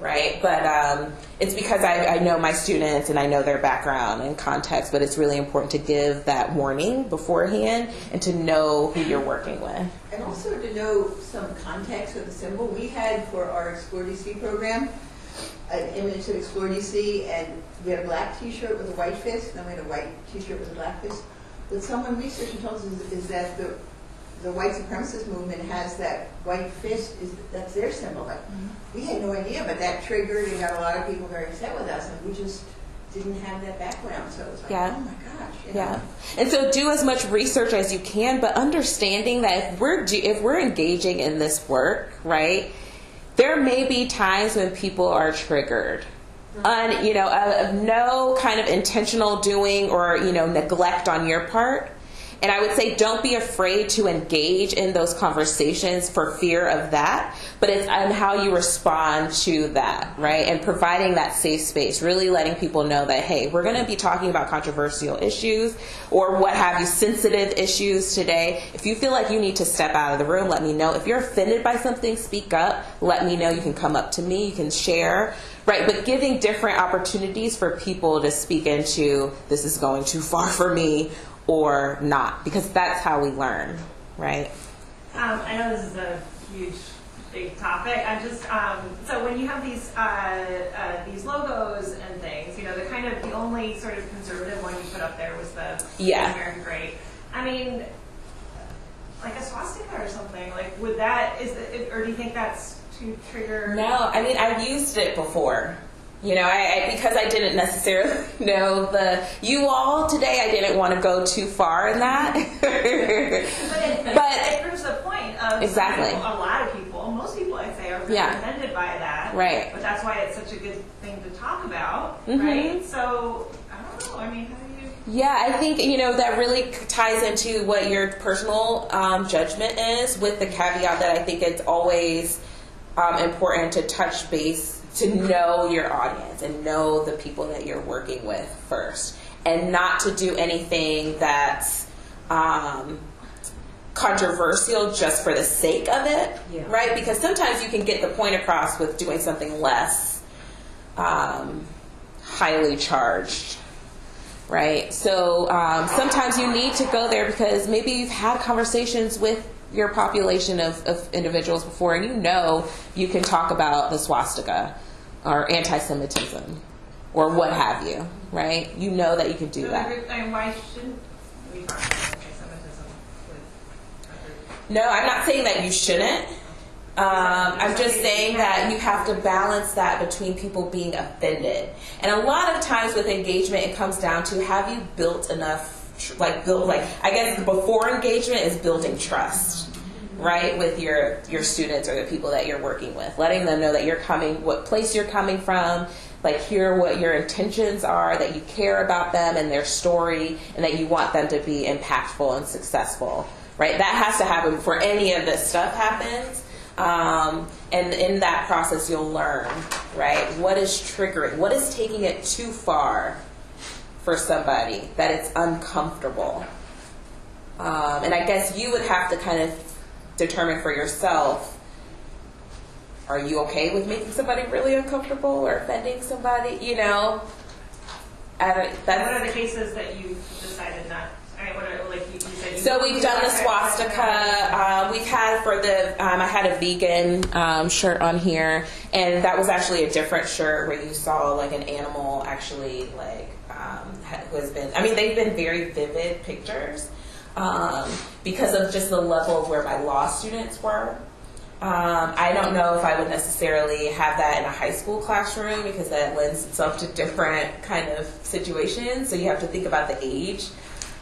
right? But um, it's because I, I, know my students and I know their background and context, but it's really important to give that warning beforehand and to know who you're working with. And also to know some context of the symbol. We had for our Explore DC program an image of Explore DC, and we had a black T-shirt with a white fist, and then we had a white T-shirt with a black fist. What someone researched and told us is that the the white supremacist movement has that white fist is that's their symbol. Like, mm-hmm. We had no idea, but that triggered and got a lot of people very upset with us, and we just didn't have that background. So it was like, yeah. oh my gosh. You know? Yeah. And so do as much research as you can, but understanding that if we're do, if we're engaging in this work, right, there may be times when people are triggered un, you know, of no kind of intentional doing or you know neglect on your part. And I would say don't be afraid to engage in those conversations for fear of that, but it's on how you respond to that, right? And providing that safe space, really letting people know that, hey, we're going to be talking about controversial issues or what have you, sensitive issues today. If you feel like you need to step out of the room, let me know. If you're offended by something, speak up. Let me know. You can come up to me, you can share. Right, but giving different opportunities for people to speak into this is going too far for me or not, because that's how we learn, right? Um, I know this is a huge, big topic. I'm just um, so when you have these uh, uh, these logos and things, you know, the kind of the only sort of conservative one you put up there was the Yeah. American Great. I mean, like a swastika or something. Like, would that is it, or do you think that's too trigger? No, I mean I've used it before. You know, I, I because I didn't necessarily know the you all today. I didn't want to go too far in that. But it, But- it proves the point of Exactly. people- a lot of people, most people I'd say are really Yeah. offended by that. Right. But that's why it's such a good thing to talk about, Mhm. right? So I don't know. I mean, how do you? Yeah, I think you know that really ties into what your personal um, judgment is, with the caveat that I think it's always um, important to touch base to know your audience and know the people that you're working with first, and not to do anything that's um, controversial just for the sake of it, Yeah. right? Because sometimes you can get the point across with doing something less um, highly charged right? So um, sometimes you need to go there because maybe you've had conversations with your population of, of individuals before, and you know you can talk about the swastika or anti-Semitism or what have you, right? You know that you can do that. Why shouldn't we talk about anti-Semitism? No, I'm not saying that you shouldn't. Um, I'm just saying that you have to balance that between people being offended. And a lot of times with engagement, it comes down to have you built enough, like build, like I guess before engagement is building trust, right, with your your students or the people that you're working with, letting them know that you're coming, what place you're coming from, like hear what your intentions are, that you care about them and their story, and that you want them to be impactful and successful, right? That has to happen before any of this stuff happens. Um, and in that process, you'll learn, right? What is triggering? What is taking it too far for somebody that it's uncomfortable? Um, and I guess you would have to kind of determine for yourself are you okay with making somebody really uncomfortable or offending somebody? You know, I don't, What that's, are the cases that you decided not? I mean, what are like you, you said? You, So we've done the swastika. Uh, we've had for the um, I had a vegan um, shirt on here, and that was actually a different shirt where you saw like an animal actually like um, who has been. I mean, they've been very vivid pictures um, because of just the level of where my law students were. Um, I don't know if I would necessarily have that in a high school classroom because that lends itself to different kind of situations. So you have to think about the age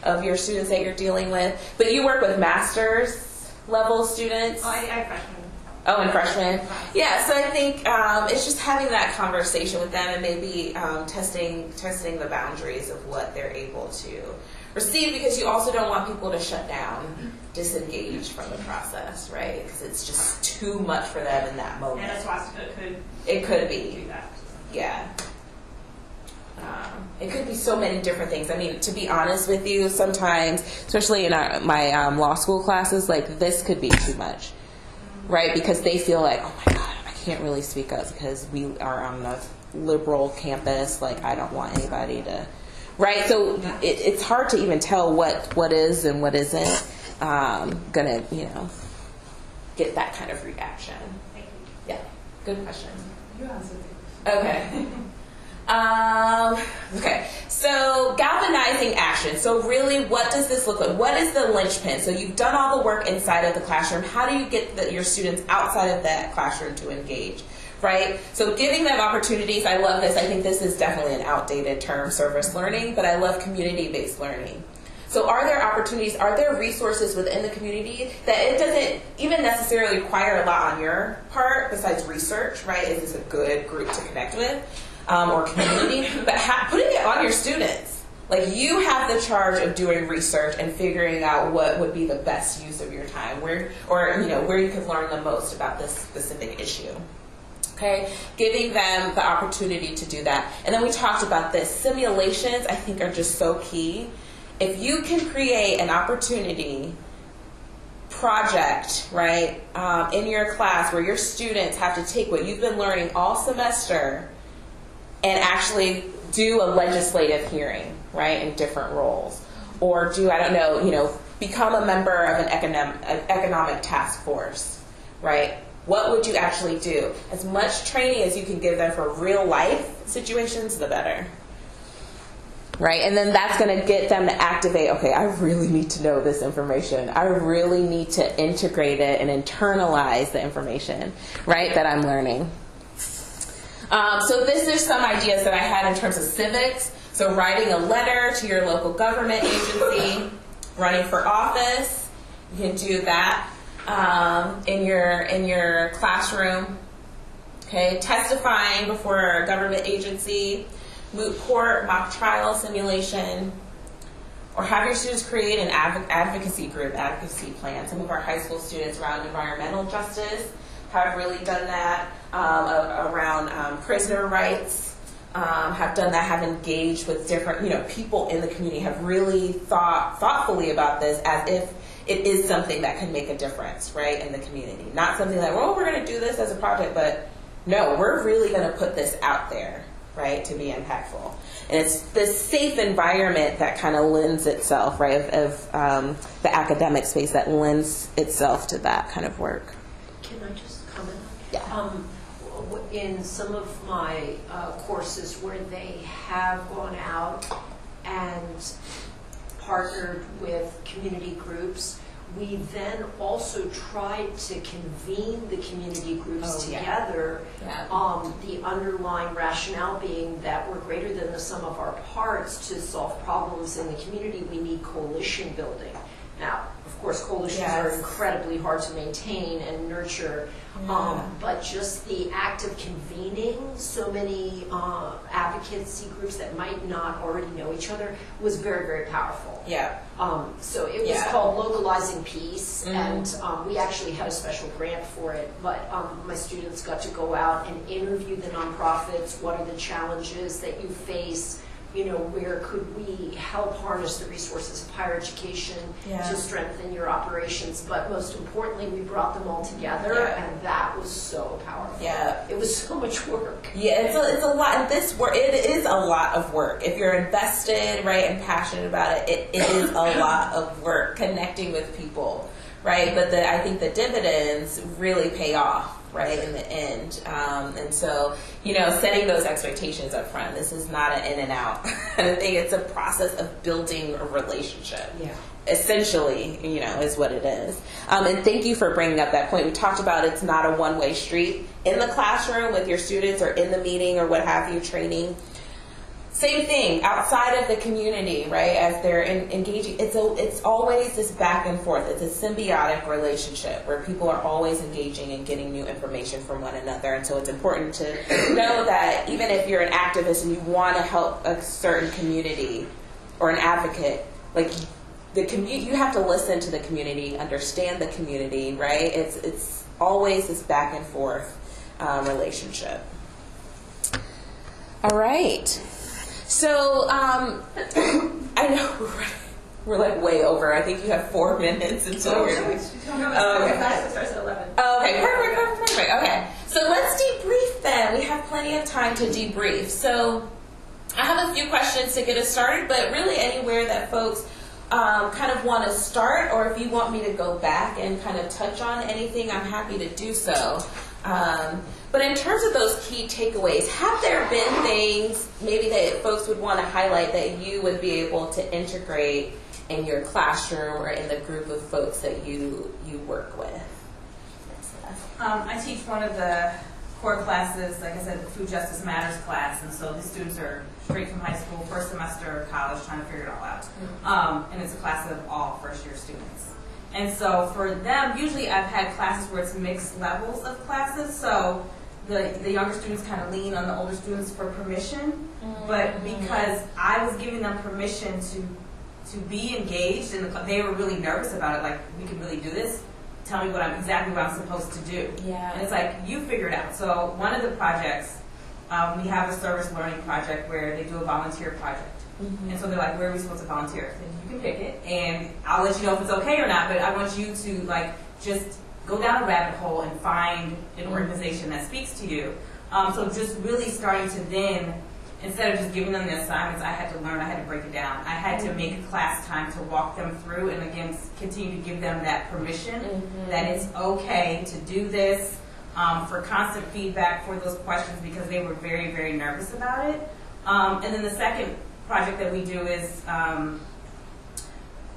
of your students that you're dealing with. But you work with master's level students. Oh, I, I freshmen. Oh, and freshmen. Yeah, so I think um, it's just having that conversation with them and maybe um, testing testing the boundaries of what they're able to receive because you also don't want people to shut down, disengage from the process, right? Because it's just too much for them in that moment. And a swastika could It could be, that. yeah. Um, it could be so many different things. I mean, to be honest with you, sometimes, especially in our, my um, law school classes, like this could be too much, right? Because they feel like, oh my God, I can't really speak up because we are on a liberal campus. Like, I don't want anybody to, right? So it, it's hard to even tell what what is and what isn't um, gonna, you know, get that kind of reaction. Thank you. Yeah, good question. You answered the Okay. Um, okay. So galvanizing action. So really, what does this look like? What is the linchpin? So you've done all the work inside of the classroom. How do you get the, your students outside of that classroom to engage? Right. So giving them opportunities. I love this. I think this is definitely an outdated term, service learning, but I love community-based learning. So are there opportunities, are there resources within the community that it doesn't even necessarily require a lot on your part besides research, right? Is this a good group to connect with? Um, or community, but ha- putting it on your students. Like you have the charge of doing research and figuring out what would be the best use of your time, where or you know where you could learn the most about this specific issue. Okay, giving them the opportunity to do that. And then we talked about this. Simulations, I think, are just so key. If you can create an opportunity project, right, um, in your class where your students have to take what you've been learning all semester and actually do a legislative hearing, right, in different roles. Or do, I don't know, you know, become a member of an economic, economic task force, right? What would you actually do? As much training as you can give them for real life situations, the better. Right? And then that's going to get them to activate okay, I really need to know this information. I really need to integrate it and internalize the information, right, that I'm learning. Um, so, this is some ideas that I had in terms of civics. So, writing a letter to your local government agency, running for office, you can do that um, in your in your classroom. Okay, testifying before a government agency, moot court, mock trial simulation, or have your students create an adv- advocacy group, advocacy plan. Some of our high school students around environmental justice have really done that. Um, around um, prisoner rights, um, have done that. Have engaged with different, you know, people in the community. Have really thought thoughtfully about this as if it is something that can make a difference, right, in the community. Not something like, well, we're going to do this as a project, but no, we're really going to put this out there, right, to be impactful. And it's this safe environment that kind of lends itself, right, of, of um, the academic space that lends itself to that kind of work. Can I just comment? Yeah. Um, in some of my uh, courses where they have gone out and partnered with community groups, we then also tried to convene the community groups Oh, yeah. together. Yeah. Um, the underlying rationale being that we're greater than the sum of our parts to solve problems in the community. We need coalition building. Course, coalitions are incredibly hard to maintain and nurture. Um, but just the act of convening so many uh, advocacy groups that might not already know each other was very, very powerful. Yeah. Um, so it was Yeah. called Localizing Peace, Mhm. and um, we actually had a special grant for it. But um, my students got to go out and interview the nonprofits. What are the challenges that you face? You know, where could we help harness the resources of higher education Yeah. to strengthen your operations? But most importantly, we brought them all together, Yeah. and that was so powerful. Yeah. It was so much work. Yeah, it's a, it's a lot. This work, it is a lot of work. If you're invested, right, and passionate about it, it, it is a lot of work connecting with people, right? But the, I think the dividends really pay off, right, in the end. Um, and so, you know, setting those expectations up front. This is not an in and out kind of thing. It's a process of building a relationship Yeah. essentially, you know, is what it is. Um, and thank you for bringing up that point. We talked about it's not a one way street in the classroom with your students or in the meeting or what have you, training. Same thing outside of the community, right? As they're in, engaging, it's a, it's always this back and forth. It's a symbiotic relationship where people are always engaging and getting new information from one another. And so it's important to know that even if you're an activist and you want to help a certain community or an advocate, like the community, you have to listen to the community, understand the community, right? It's it's always this back and forth um, relationship. All right. So um, I know we're, we're like way over. I think you have four minutes until Oh, sorry. Oh, okay. Starts at 11. Okay, perfect, perfect, perfect. Okay, so let's debrief then. We have plenty of time to debrief. So I have a few questions to get us started, but really anywhere that folks um, kind of want to start, or if you want me to go back and kind of touch on anything, I'm happy to do so. Um, but in terms of those key takeaways, have there been things maybe that folks would want to highlight that you would be able to integrate in your classroom or in the group of folks that you you work with? Um, I teach one of the core classes, like I said, the Food Justice Matters class, and so the students are straight from high school, first semester of college, trying to figure it all out. Um, and it's a class of all first year students. And so for them, usually I've had classes where it's mixed levels of classes. So the, the younger students kind of lean on the older students for permission, but because I was giving them permission to to be engaged, and the, they were really nervous about it. Like, we can really do this. Tell me what I'm exactly what I'm supposed to do. Yeah. And it's like you figure it out. So one of the projects, um, we have a service learning project where they do a volunteer project. And so they're like, where are we supposed to volunteer? Then you can pick it, and I'll let you know if it's okay or not. But I want you to like just go down a rabbit hole and find an organization that speaks to you. Um, so just really starting to then, instead of just giving them the assignments, I had to learn. I had to break it down. I had to make class time to walk them through, and again continue to give them that permission that it's okay to do this. Um, for constant feedback for those questions because they were very, very nervous about it. Um, and then the second project that we do is um,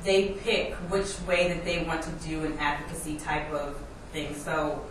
they pick which way that they want to do an advocacy type of thing. So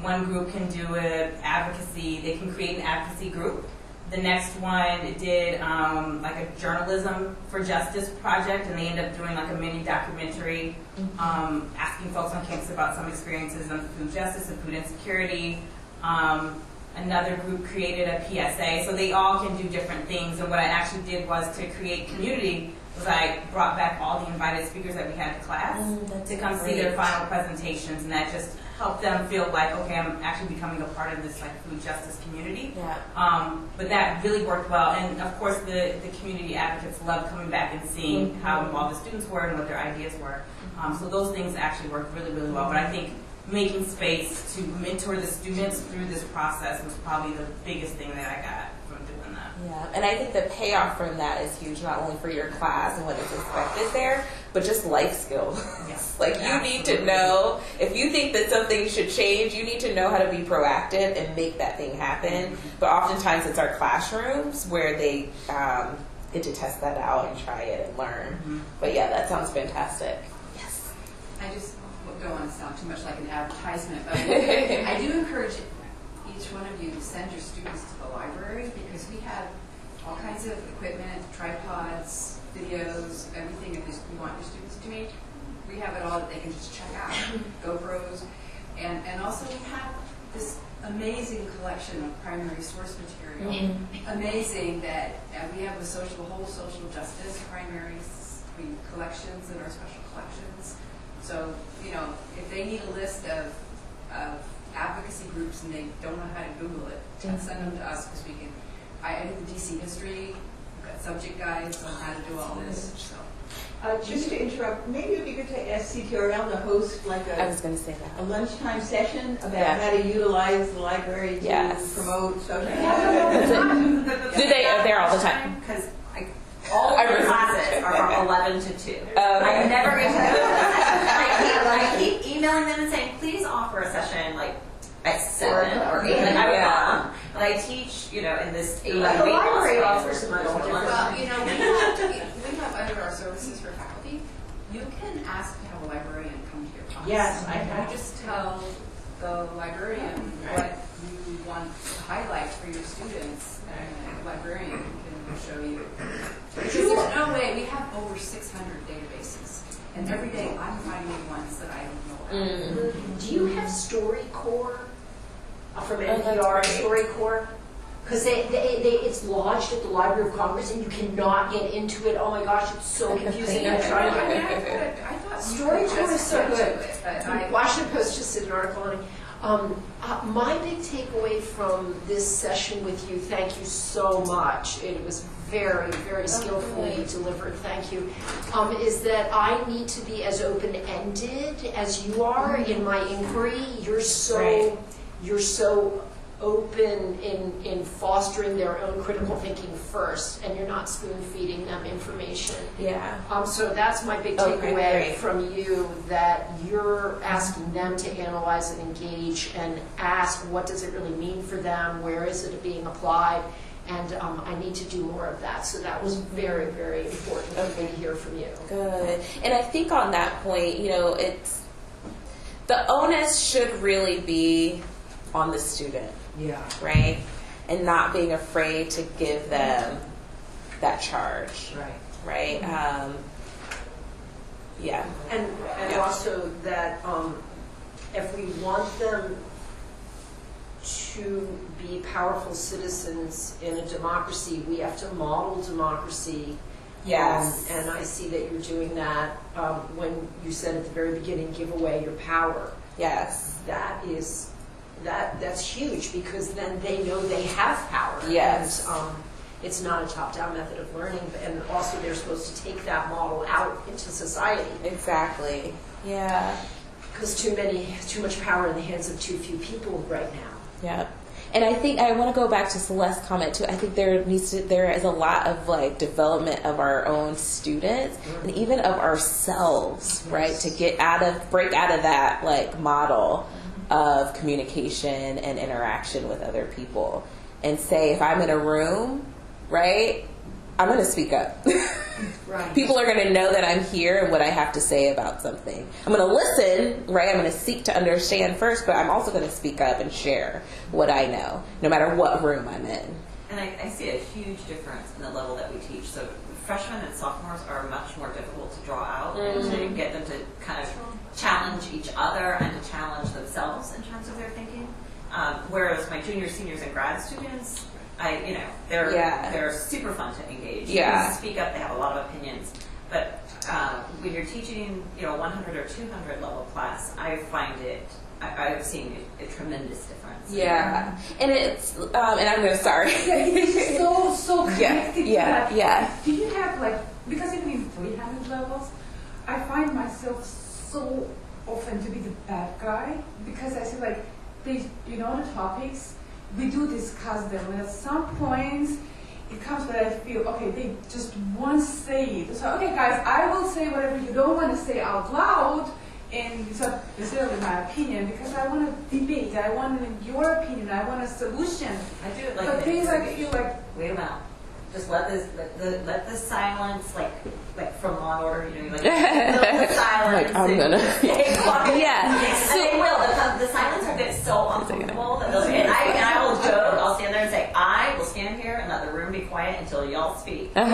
one group can do an advocacy, they can create an advocacy group. The next one did um, like a journalism for justice project, and they end up doing like a mini documentary, um, asking folks on campus about some experiences on food justice and food insecurity. Um, another group created a PSA, so they all can do different things. And what I actually did was to create community. Was I brought back all the invited speakers that we had to class to come see their final presentations, and that just helped them feel like, okay, I'm actually becoming a part of this like food justice community. Yeah. Um, but that really worked well, and of course the, the community advocates loved coming back and seeing Mhm. how involved the students were and what their ideas were. Um, so those things actually worked really, really well. But I think making space to mentor the students through this process was probably the biggest thing that I got from doing that. Yeah, and I think the payoff from that is huge, not only for your class and what is expected there, but just life skills. Yes. like you need to know if you think that something should change, you need to know how to be proactive and make that thing happen. But oftentimes it's our classrooms where they um, get to test that out and try it and learn. But yeah, that sounds fantastic. Yes. I just don't want to sound too much like an advertisement, but I do encourage each one of you send your students to the library because we have all kinds of equipment, tripods, videos, everything that you want your students to make. We have it all that they can just check out, GoPros, and, and also we have this amazing collection of primary source material. Amazing that uh, we have a social, whole social justice primary s- I mean, collections in our special collections. So, you know, if they need a list of, of advocacy groups and they don't know how to Google it, just send them to us because we can, I, edit the DC history, we've got subject guides on how to do all this, so. Uh, just to interrupt, maybe it'd be good to ask CTRL to host like I a, was going to say that. a lunchtime session about Yeah. how to utilize the library to Yes. promote social. Do they? They're all the time. Because I, all I of the classes are from 11 to 2. Okay. I never get to go to that session. I keep, I keep emailing them and saying, please offer a session like at 7 or 8. Like, I would Yeah. come. But I teach, you know, in this 8 But the library phase offers where some little there's no lunch. Well, you know, we have, we have under our services for faculty, you can ask to have a librarian come to your class. Yes, I have. You just tell the librarian what you want to highlight for your students, and the librarian can show you. Because there's no way, we have over 600 databases, and every day I'm finding ones that I don't know about. Mm. Do you have StoryCorps from NPR. StoryCorps? Because they, they, they, it's lodged at the Library of Congress and you cannot get into it. Oh my gosh, it's so confusing. I tried I mean, it. I thought, StoryCorps is so good. it, I, Washington Post just did an article on it. Um, uh, my big takeaway from this session with you, thank you so much. It was very, very skillfully delivered. Thank you. Um, is that I need to be as open-ended as you are in my inquiry. You're so, Right. You're so open in, in fostering their own critical thinking first, and you're not spoon feeding them information. Yeah. Um, so that's my big Okay, takeaway great. from you, that you're asking them to analyze and engage and ask, what does it really mean for them? Where is it being applied? And um, I need to do more of that. So that was very, very important for me to hear from you. Good. And I think on that point, you know, it's the onus should really be on the student, Yeah. right? And not being afraid to give them that charge, Right. right? Um, yeah. And, and Yeah. also that um, if we want them to to be powerful citizens in a democracy, we have to model democracy. Yes. Um, And I see that you're doing that um, when you said at the very beginning, give away your power. Yes. That is, that, that's huge because then they know they have power. Yes. And um, it's not a top-down method of learning, and also they're supposed to take that model out into society. Exactly. Yeah. Because too many, too much power in the hands of too few people right now. Yeah. And I think I want to go back to Celeste's comment too. I think there needs to there is a lot of like development of our own students and even of ourselves, right? To get out of break out of that like model of communication and interaction with other people and say if I'm in a room, right? I'm going to speak up. Right. People are going to know that I'm here and what I have to say about something. I'm going to listen, right? I'm going to seek to understand first, but I'm also going to speak up and share what I know, no matter what room I'm in. And I, I see a huge difference in the level that we teach. So freshmen and sophomores are much more difficult to draw out and to Mhm. get them to kind of challenge each other and to challenge themselves in terms of their thinking. Um, whereas my juniors, seniors, and grad students, I you know they're Yeah. they're super fun to engage. Yeah. They speak up. They have a lot of opinions. But uh, when you're teaching, you know, 100 or 200 level class, I find it. I, I've seen a, a tremendous difference. Yeah, and it's um, and I'm gonna sorry. It's so so Yeah, connected. yeah, Like, yeah. Do you have like because even in 300 levels, I find myself so often to be the bad guy because I feel like they, you know, the topics we do discuss them, and at some points it comes where I feel okay, they just won't say it. So okay, guys, I will say whatever you don't want to say out loud. And it's not necessarily my opinion because I want to debate. I want your opinion. I want a solution. I do it like But this. things like feel like wait a minute. Just let this, let the, let the silence, like, like from Law and Order, you know, like, the silence. Like, I'm gonna-. Yeah. And they will. The, the silence will get so uncomfortable that they'll, and I, and I will joke. I'll stand there and say, I will stand here and let the room be quiet until y'all speak. but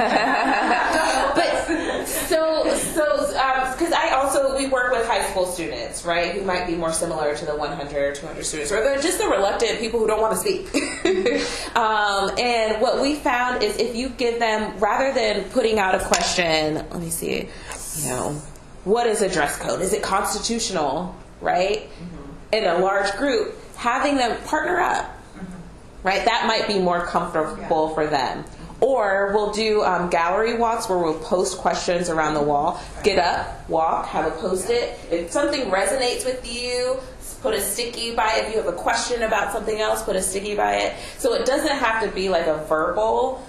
so so um, because I also we work with high school students, right, who might be more similar to the 100 or 200 students, or they're just the reluctant people who don't want to speak. um, and what we found is if you give them rather than putting out a question, let me see, you know, what is a dress code? Is it constitutional, right? Mm-hmm. In a large group, having them partner up mm-hmm. right? That might be more comfortable for them. Or we'll do um, gallery walks where we'll post questions around the wall. Get up, walk, have a post it. If something resonates with you, put a sticky by it. If you have a question about something else, put a sticky by it. So it doesn't have to be like a verbal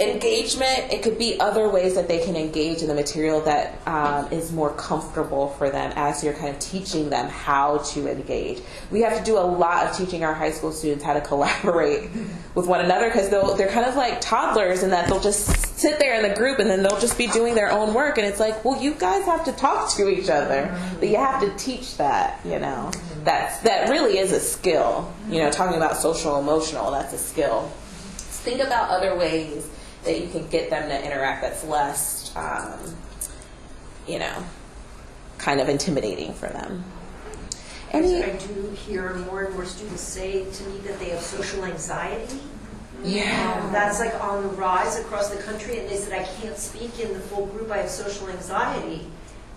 engagement. It could be other ways that they can engage in the material that um, is more comfortable for them as you're kind of teaching them how to engage. We have to do a lot of teaching our high school students how to collaborate with one another because they're kind of like toddlers in that they'll just sit there in the group and then they'll just be doing their own work and it's like, well, you guys have to talk to each other, but you have to teach that, you know. That's that really is a skill. You know, talking about social emotional, that's a skill. Think about other ways that you can get them to interact that's less, um, you know, kind of intimidating for them. Any, I do hear more and more students say to me that they have social anxiety. Yeah. Um, that's like on the rise across the country, and they said, I can't speak in the full group, I have social anxiety.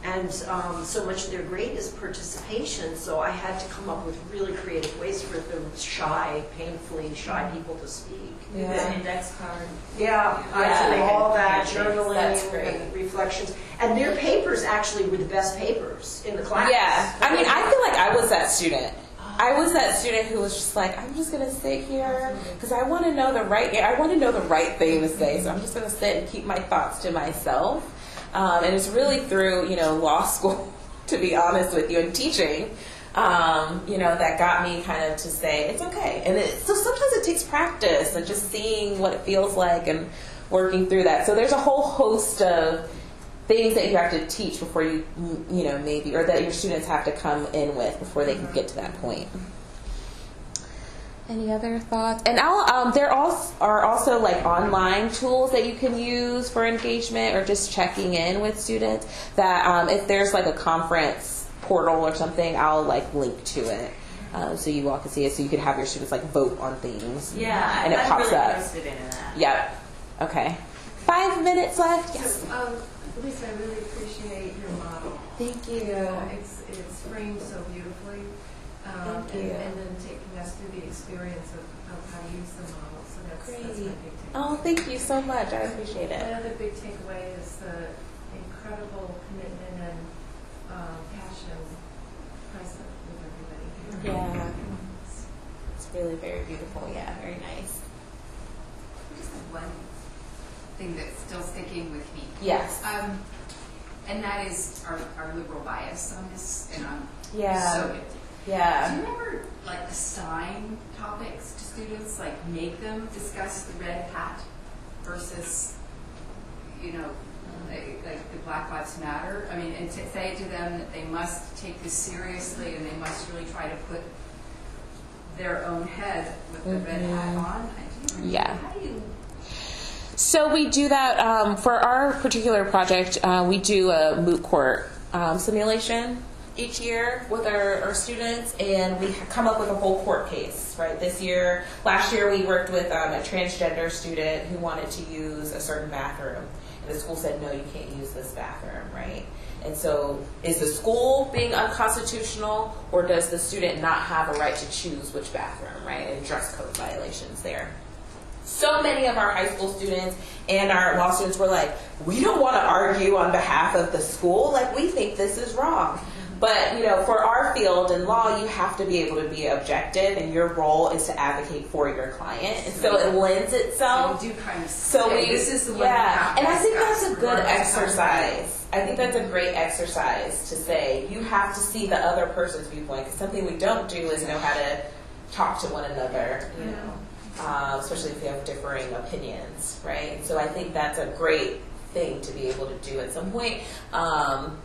And um, so much of their grade is participation, so I had to come up with really creative ways for the shy, painfully shy people to speak. The index card. Yeah, I Yeah. all that Yeah, journaling that's great. reflections. And their papers actually were the best papers in the class. yeah. I mean, I feel like I was that student. I was that student who was just like, I'm just gonna sit here because I want to know the right. I want to know the right thing to say, so I'm just gonna sit and keep my thoughts to myself. Um, and it's really through you know law school, to be honest with you, and teaching. Um, you know that got me kind of to say it's okay, and it, so sometimes it takes practice and just seeing what it feels like and working through that. So there's a whole host of things that you have to teach before you, you know, maybe, or that your students have to come in with before they can get to that point. Any other thoughts? And I'll, um, there also are also like online tools that you can use for engagement or just checking in with students. That um, if there's like a conference portal or something, I'll like link to it. Um, so you all can see it. So you could have your students like vote on things. Yeah, and it I'm pops really up. interested in that. Yep. Okay. Five minutes left. Yes. So, um, Lisa, I really appreciate your model. Thank you. Yeah, it's, it's framed so beautifully. Um, Thank you. And, and then taking us through the experience of, of how to use the model. So that's, that's my Great. big takeaway. Oh, thank you so much. I appreciate it. Another big takeaway is the incredible commitment and um, passion present with everybody here. Yeah. It's really very beautiful. Yeah, very nice. Just one thing that's still sticking with me. Yes. Um, and that is our, our liberal bias on this, and I'm Yeah. so guilty. Yeah. Do you ever like assign topics to students, like make them discuss the red hat versus, you know, like, like the Black Lives Matter? I mean, and to say to them that they must take this seriously and they must really try to put their own head with the red hat Mhm. on. I do Yeah. How do you So we do that um, for our particular project. Uh, we do a moot court um, simulation each year with our, our students, and we come up with a whole court case. Right. This year, last year we worked with um, a transgender student who wanted to use a certain bathroom, and the school said, "No, you can't use this bathroom." Right. And so, is the school being unconstitutional, or does the student not have a right to choose which bathroom? Right. And dress code violations there so many of our high school students and our law students were like, we don't want to argue on behalf of the school. Like, we think this is wrong. But, you know, for our field in law, you have to be able to be objective, and your role is to advocate for your client. And so it lends itself. So we do kind of So we, this is the yeah, and I think that's a good regardless of how exercise. I think that's a great exercise to say you have to see the other person's viewpoint. Because something we don't do is know how to talk to one another. You know um, especially if you have differing opinions, right? So I think that's a great thing to be able to do at some point. Um,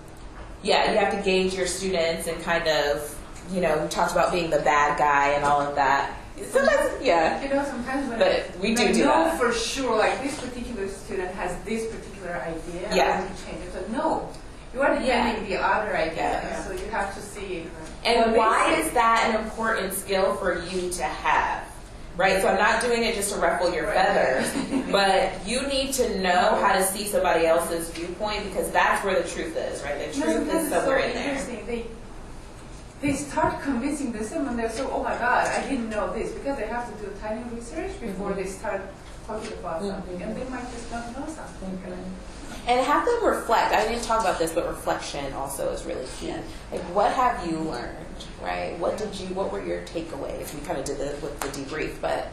yeah, you have to gauge your students and kind of, you know, we talked about being the bad guy and all of that. Sometimes, yeah. You know, sometimes when But we do do know that. for sure, like this particular student has this particular idea, Yeah. Want to change it. So no, you are defending the other idea, Yeah. and so you have to see. And why is that an important skill for you to have? Right? So I'm not doing it just to ruffle your feathers, but you need to know how to see somebody else's viewpoint because that's where the truth is, right? The No, truth sometimes is it's so in there. interesting. They they start convincing themselves, and they're so, oh my god, I didn't know this because they have to do tiny research before mm-hmm. they start talking about mm-hmm. something, and they might just not know something. Mm-hmm. And have them reflect. I didn't talk about this, but reflection also is really key. Like, what have you learned, right? What did you? What were your takeaways? We kind of did this with the debrief, but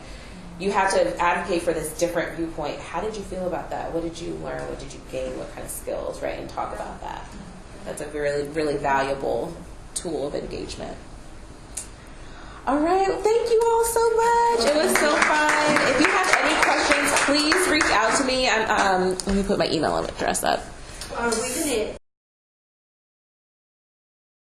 you have to advocate for this different viewpoint. How did you feel about that? What did you learn? What did you gain? What kind of skills, right? And talk about that. That's a really, really valuable tool of engagement. All right. Thank you all so much. It was so fun. If you have any questions, please reach out to me. I'm, um, let me put my email address up. Are we going